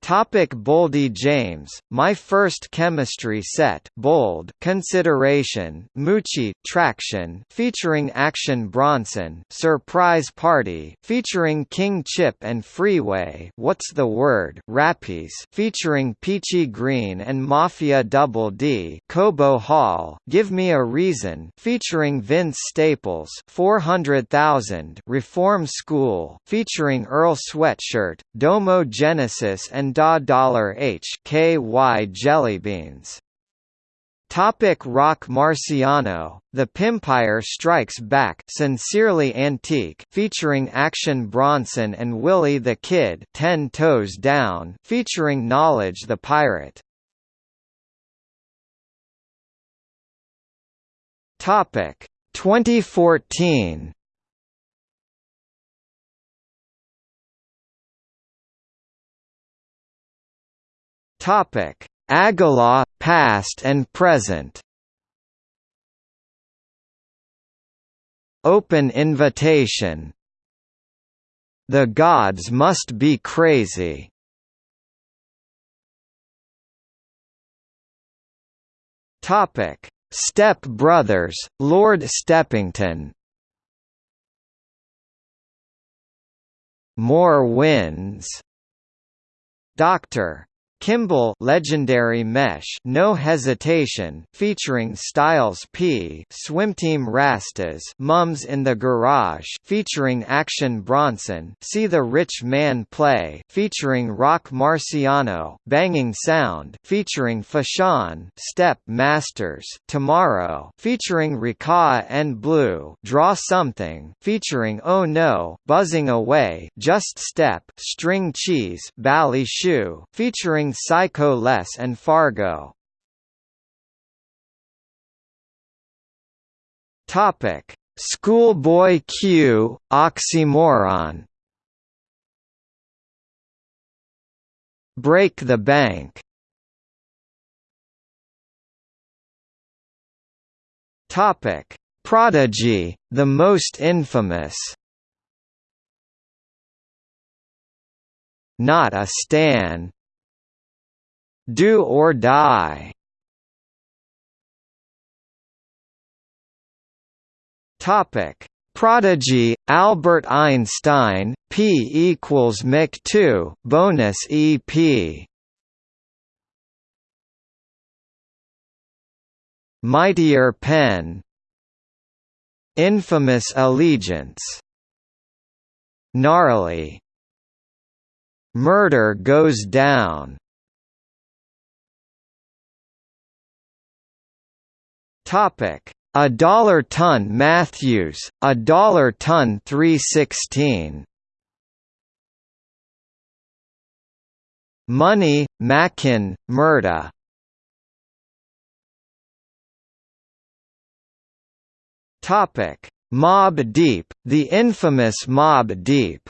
Topic Boldy James, My First Chemistry Set Bold Consideration, Moochie Traction featuring Action Bronson Surprise Party featuring King Chip and Freeway What's the Word Rappies featuring Peachy Green and Mafia Double D Cobo Hall Give Me a Reason featuring Vince Staples 400,000 Reform School featuring Earl Sweatshirt, Domo Genesis and Da Dollar H K Y Jellybeans. Topic Roc Marciano, The Pimpire Strikes Back Sincerely Antique featuring Action Bronson and Willie the Kid Ten Toes Down featuring Knowledge the Pirate. Topic 2014 Topic: Agallah, past and present. Open invitation. The gods must be crazy. Topic: Step Brothers, Lord Steppington. More wins. Dr. Kimball Legendary Mesh No Hesitation featuring Styles P Swimteam Rastas Mums in the Garage featuring Action Bronson See the Rich Man Play featuring Roc Marciano Banging Sound featuring Fashawn Step Masters Tomorrow featuring Rika and Blue Draw Something featuring Oh No Buzzing Away Just Step String Cheese Bally Shoe featuring Psycho Les and Fargo. Topic: Schoolboy Q, oxymoron. Break the bank. Topic: Prodigy, the most infamous. Not a Stan. Do or Die. Topic: Prodigy, Albert Einstein, P equals Mic 2, bonus EP. Mightier Pen. Infamous Allegiance. Gnarly. Murder Goes Down. Topic: A dollar ton Matthews, a dollar ton 316. Money, Mackin, Murda. Topic: Mobb Deep, the infamous Mobb Deep.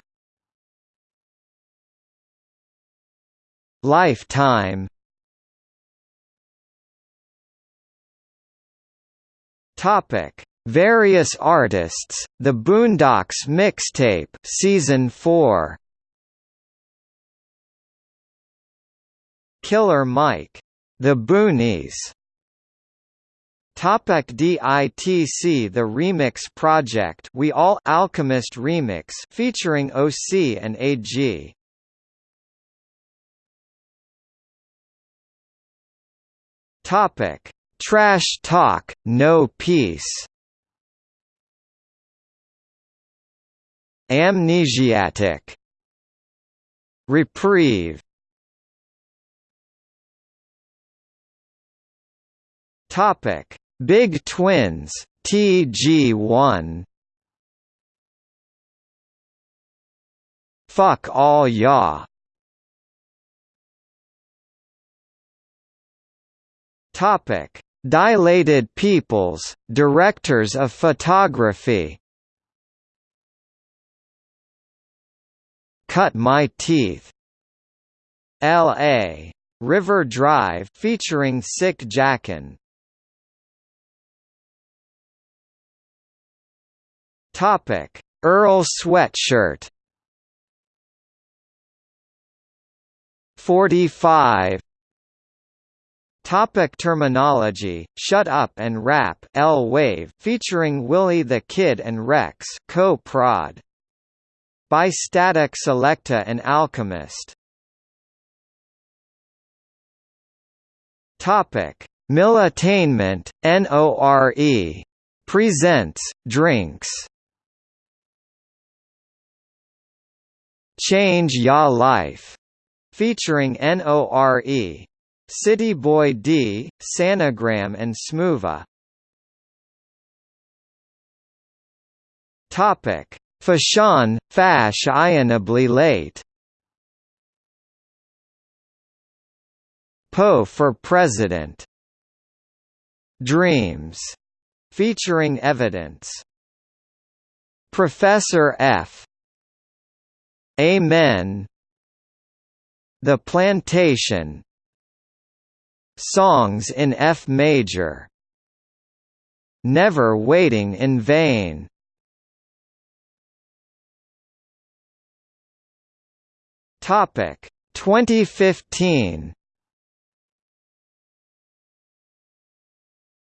Lifetime Topic: Various artists. The Boondocks mixtape, season 4. Killer Mike. The Boonies. Topic DITC The Remix Project We All Alchemist Remix featuring OC and AG Topic Trash Talk, No Peace. Amnesiatic. Reprieve. Topic: Big Twins, TG1. Fuck all ya. Topic: Dilated Peoples, Directors of Photography Cut My Teeth. L.A. River Drive featuring Sick Jacken. Topic: Earl Sweatshirt. 45 Topic Termanology, Shut Up and Rap L-Wave featuring Willie the Kid and Reks co-prod. By Statik Selektah and Alchemist. Topic: Militainment, NORE. Presents, Drinks. Change Ya Life. Featuring NORE. City Boy D, Sanagram and Smoova. Topic: Fashawn, Fash Ionably Late. Poe for President. Dreams, featuring evidence. Professor F. Amen. The Plantation Songs in F major Never Waiting in Vain Topic 2015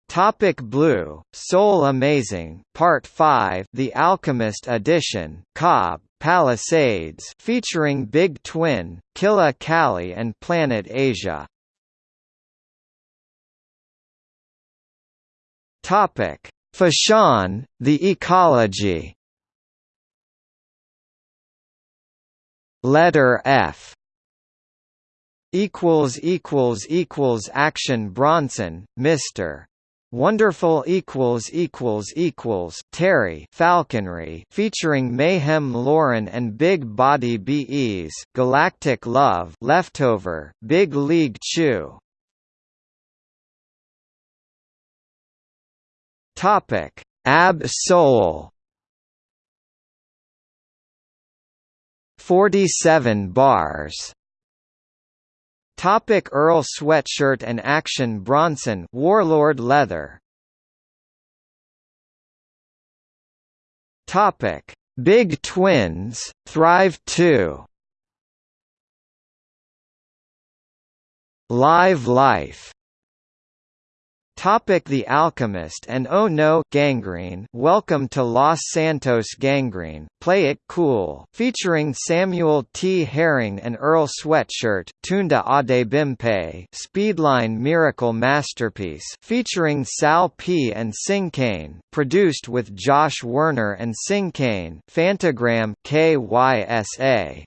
Topic Blue, Soul Amazing, Part 5 The Alchemist Edition, Cobb, Palisades featuring Big Twin, Killa Kali and Planet Asia. Topic: Fashawn, the ecology. Letter F. Equals equals equals action Bronson Mr Wonderful equals equals equals Terry Falconry featuring Mayhem Lauren and Big Body BEs Galactic Love Leftover Big League Chew Topic. Ab Soul 47 bars. Topic Earl Sweatshirt and Action Bronson Warlord Leather. Topic. Big Twins Thrive 2 Live Life Topic The Alchemist and Oh No Gangrene Welcome to Los Santos Gangrene Play It Cool featuring Samuel T. Herring and Earl Sweatshirt Tunde Adebimpe Speedline Miracle Masterpiece featuring Sal P. and Sing Sinkane produced with Josh Werner and Sinkane Fantagram KYSA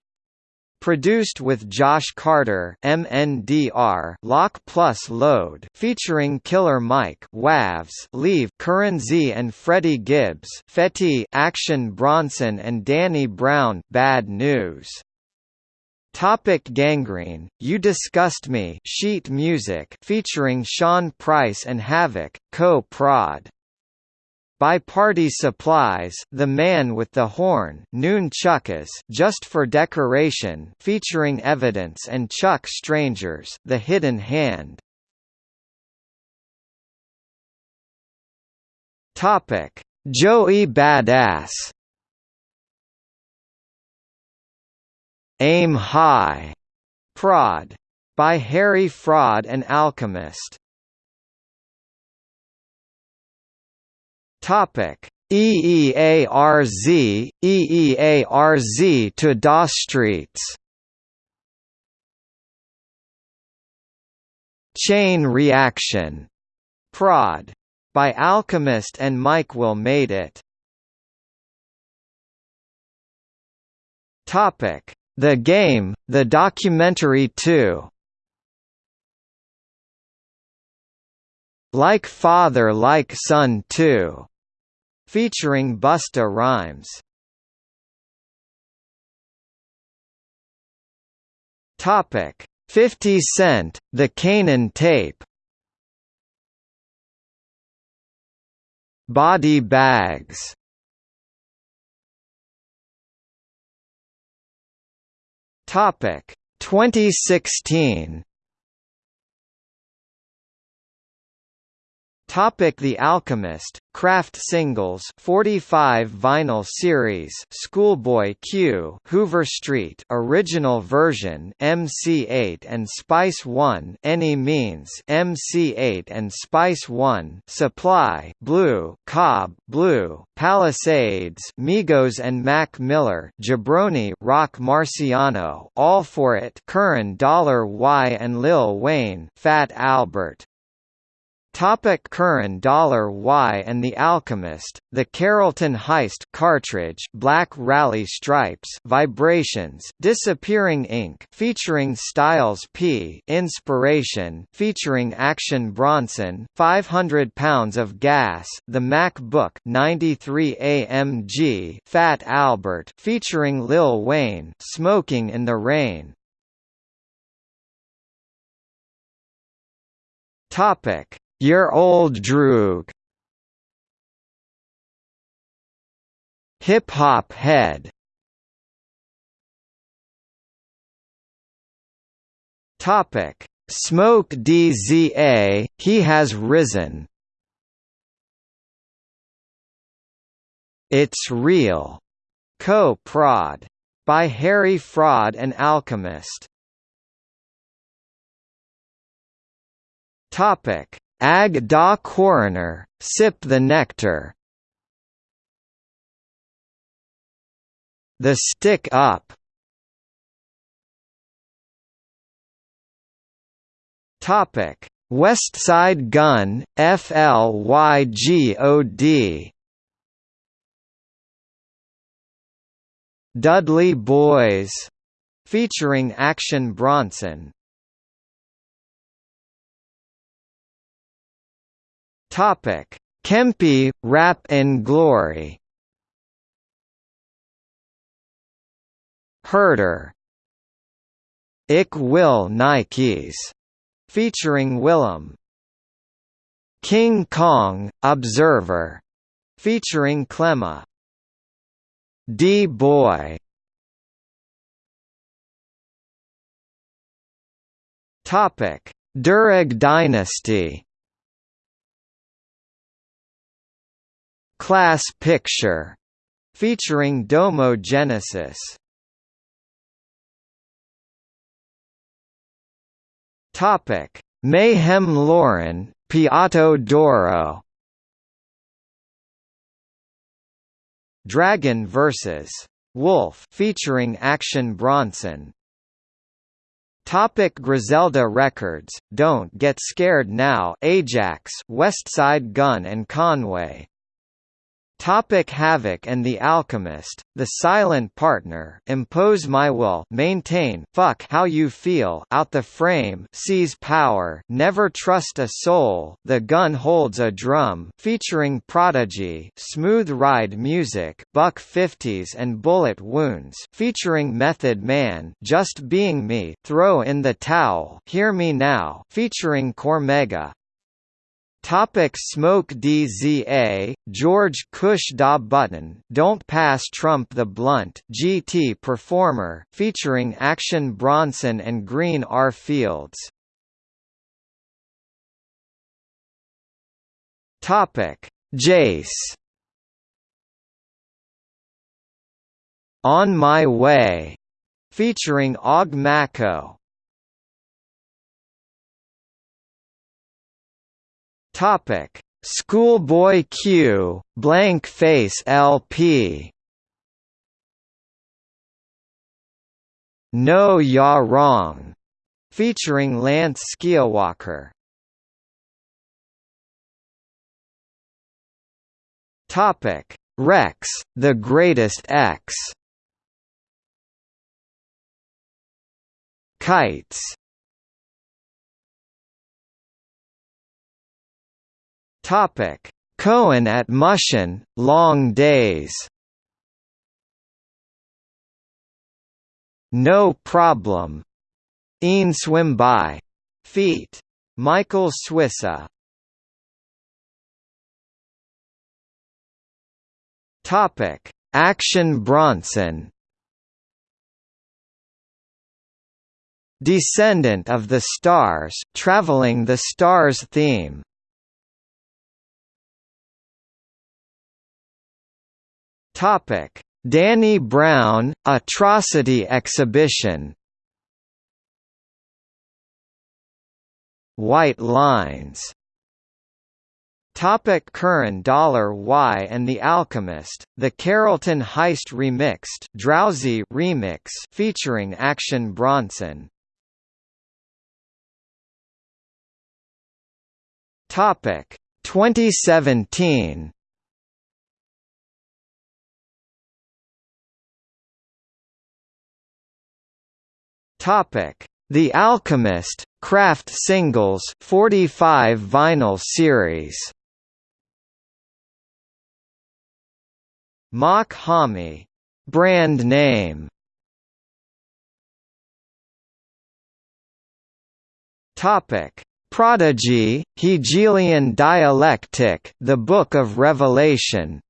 Produced with Josh Carter MNDR Lock Plus Load featuring Killer Mike Wavs Leave Curran Z and Freddie Gibbs Fetty Action Bronson and Danny Brown Bad News. Topic Gangrene, You Disgust Me sheet music featuring Sean Price and Havoc, co-prod by Party Supplies, The Man with the Horn, Just for Decoration, featuring Evidence and Chuck Strangers, The Hidden Hand. Topic: Joey Badass. Aim High. Prod. By Harry Fraud and Alchemist. Topic: EEARZ, EEARZ to DOS Streets. Chain Reaction. Prod. By Alchemist and Mike Will made it. Topic: The Game, the documentary 2. Like Father Like Son 2 featuring Busta Rhymes. Topic: 50 Cent, The Kanan Tape. Body Bags. Topic: 2016. Topic The Alchemist, Craft Singles 45 Vinyl Series Schoolboy Q Hoover Street Original Version MC Eiht and Spice 1 Any Means MC Eiht and Spice 1 Supply Blue Cobb Blue Palisades Migos and Mac Miller Jabroni Roc Marciano All For It Curran Dollar Y and Lil Wayne Fat Albert Topic Curran Dollar Y and the Alchemist, The Carrollton Heist cartridge Black Rally Stripes Vibrations Disappearing Ink featuring Styles P Inspiration featuring Action Bronson 500 Pounds of Gas The MacBook 93 AMG Fat Albert featuring Lil Wayne Smoking in the Rain. Topic your old droog. Hip hop head. Topic: Smoke DZA. He has risen. It's real. Co-prod. By Harry Fraud and Alchemist. Topic: Ag da coroner, sip the nectar. The Stick Up Topic: Westside Gunn, FLYGOD. Dudley Boys, featuring Action Bronson. Topic: Kempi, Rap and Glory. Herder. Ik Will Nikes featuring Willem. King Kong, Observer, featuring Clemma. D-Boy. Topic: Durag Dynasty. Class Picture, featuring Domo Genesis. Topic: Mayhem Lauren, Piatto d'Oro. Dragon vs. Wolf featuring Action Bronson. Topic Griselda Records, Don't Get Scared Now Ajax Westside Gunn and Conway Topic Havoc and the Alchemist, The Silent Partner Impose My Will Maintain Fuck How You Feel Out the Frame Seize Power Never Trust a Soul The Gun Holds a Drum featuring Prodigy Smooth Ride Music Buck 50s and Bullet Wounds featuring Method Man Just Being Me Throw in the Towel Hear Me Now featuring Cormega Topic Smoke DZA, George Kush Da Button Don't Pass Trump the Blunt GT Performer, featuring Action Bronson and Green R. Fields. Topic Jace On My Way, featuring Og Mako. Topic: Schoolboy Q, Blank Face LP. No Ya Wrong, featuring Lance Skiiiwalker. Topic: Reks, The Greatest X. Kites Topic: Cohen at Mushin, Long Days. No problem. Een swim by. Feet. Michael Swissa. Topic: Action Bronson. Descendant of the Stars, traveling the Stars theme. Topic: Danny Brown Atrocity Exhibition. White Lines. Topic Curran Dollar Y and the Alchemist, the Carrollton Heist remixed Drowsy remix featuring Action Bronson. Topic 2017 Topic: The Alchemist Craft Singles 45 vinyl series. Mach-Hommy brand name. Topic: Prodigy, Hegelian dialectic, the Book of Revelation.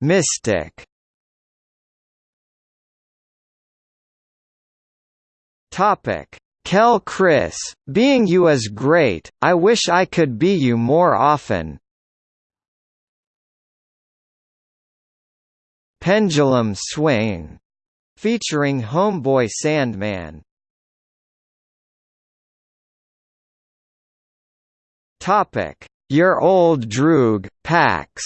Mystic Topic: Quelle Chris, being you is great. I wish I could be you more often. Pendulum Swing, featuring Homeboy Sandman. Topic: Your old droog, Pax.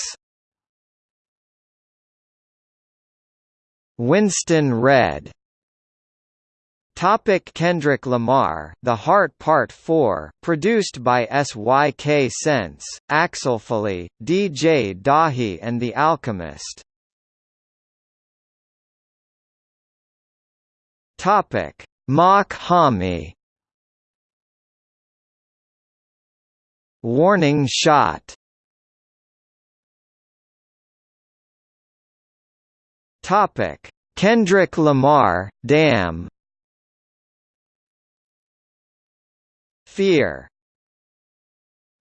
Winston Red Topic Kendrick Lamar The Heart Part 4 produced by SYK Sense, Axlfolie, DJ Dahi and The Alchemist. Topic Mach-Hommy Warning shot. Topic Kendrick Lamar, Damn Fear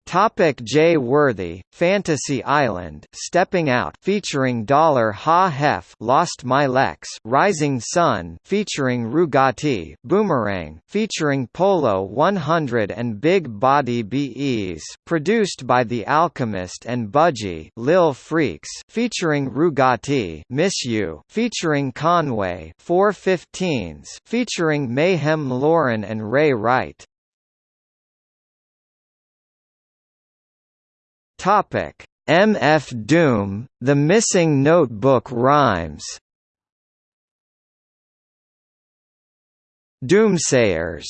Topic Jay Worthy, Fantasy Island, Stepping Out, featuring Dollar Ha Hef, Lost My Lex, Rising Sun, featuring Rugati, Boomerang, featuring Polo 100 and Big Body Bees, produced by The Alchemist and Budgie, Lil Freaks, featuring Rugati, Miss You, featuring Conway, 415s, featuring Mayhem Lauren and Ray Wright. Topic: MF Doom, The Missing Notebook Rhymes. Doomsayers.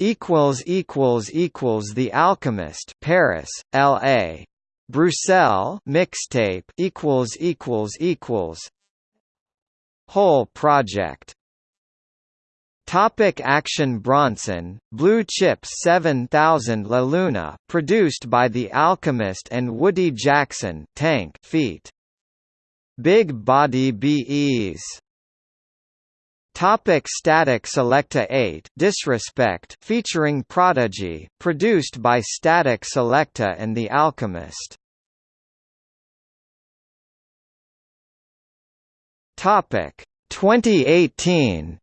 Equals equals equals The Alchemist Paris LA Bruxelles mixtape equals equals equals. Whole project Topic Action Bronson, Blue Chips 7000 La Luna produced by The Alchemist and Woody Jackson Tank feat. Big Body BEs Topic Statik Selektah 8 Disrespect featuring Prodigy produced by Statik Selektah and The Alchemist Topic 2018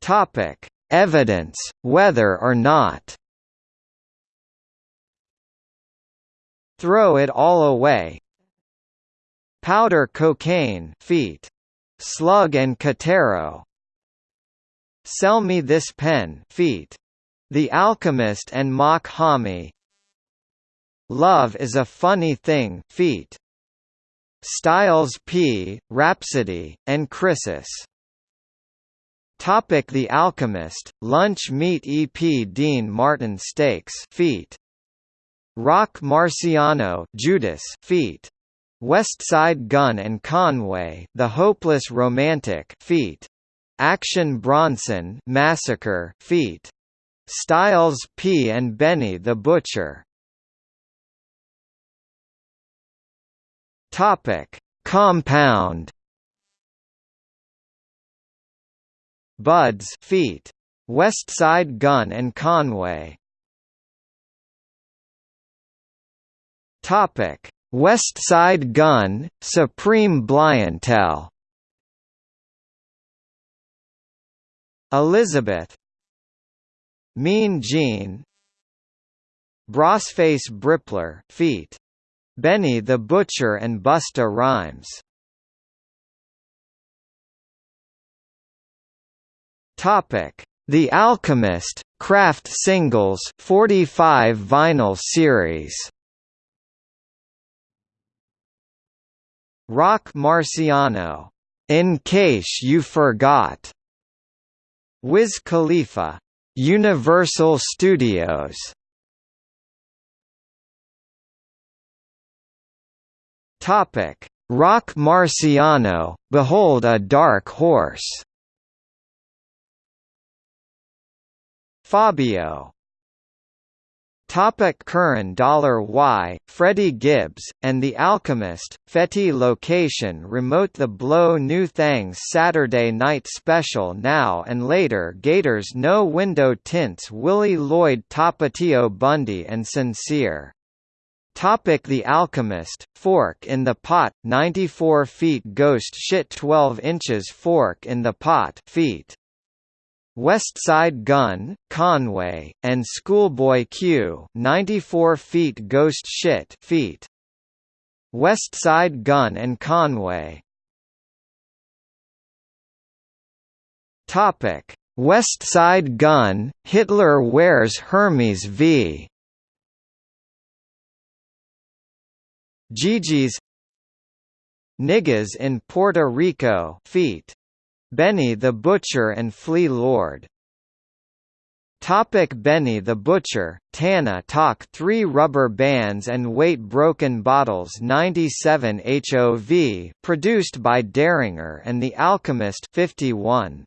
Topic: Evidence, whether or not. Throw it all away. Powder cocaine feat. Slug and Catero. Sell me this pen feat. The Alchemist and Mach-Hommy. Love is a funny thing feat. Styles P, Rapsody, and Chrysis Topic The Alchemist, Lunch Meat EP Dean Martin Steaks feat. Roc Marciano Judas feat. Westside Gunn and Conway The Hopeless Romantic feat. Action Bronson Massacre feat. Styles P and Benny the Butcher Topic Compound Buds feat. Westside Gunn and Conway. Topic: Westside Gunn, Supreme Blientel. Elizabeth. Mean Gene. Brassface Brippler feat. Benny the Butcher and Busta Rhymes Topic: The Alchemist Craft Singles 45 vinyl series. Roc Marciano, In Case You Forgot. Wiz Khalifa, Universal Studios. Topic: Roc Marciano, Behold a Dark Horse. Fabio. Topic Curran Dollar Y, Freddie Gibbs, and The Alchemist, Fetty Location Remote The Blow New Thangs Saturday Night Special Now and Later Gators No Window Tints Willie Lloyd Tapatio Bundy and Sincere. Topic The Alchemist, Fork in the Pot, 94 feet Ghost Shit 12 inches Fork in the Pot feet Westside Gunn, Conway, and Schoolboy Q 94 feet Ghost Shit feet. Westside Gunn and Conway Topic: Westside Gunn, Hitler wears Hermes v. Gigi's Niggas in Puerto Rico feat. Benny the Butcher and Flea Lord Topic Benny the Butcher, Tana Talk 3 Rubber Bands and Weight Broken Bottles 97 HOV produced by Daringer and The Alchemist 51.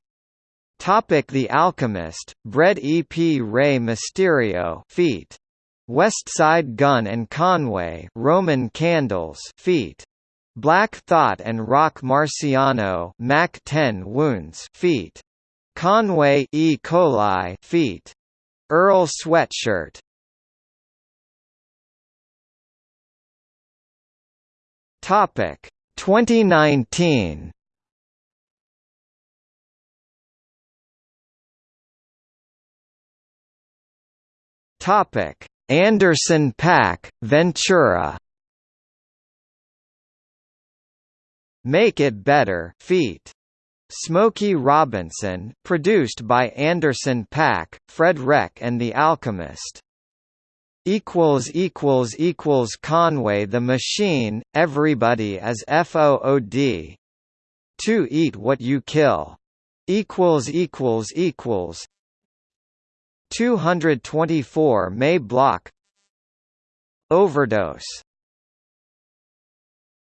Topic The Alchemist, Bread EP Rey Mysterio feat. Westside Gun and Conway Roman Candles feat. Black Thought and Roc Marciano Mac 10 Wounds feat. Conway E. coli feet. Earl sweatshirt. Topic 2019. Topic Anderson Paak Ventura. Make It Better feat. Smokey Robinson produced by Anderson Paak, Fred Wreck and The Alchemist. equals equals equals Conway the Machine everybody as FOOD To eat what you kill. Equals equals equals. 224 May block. Overdose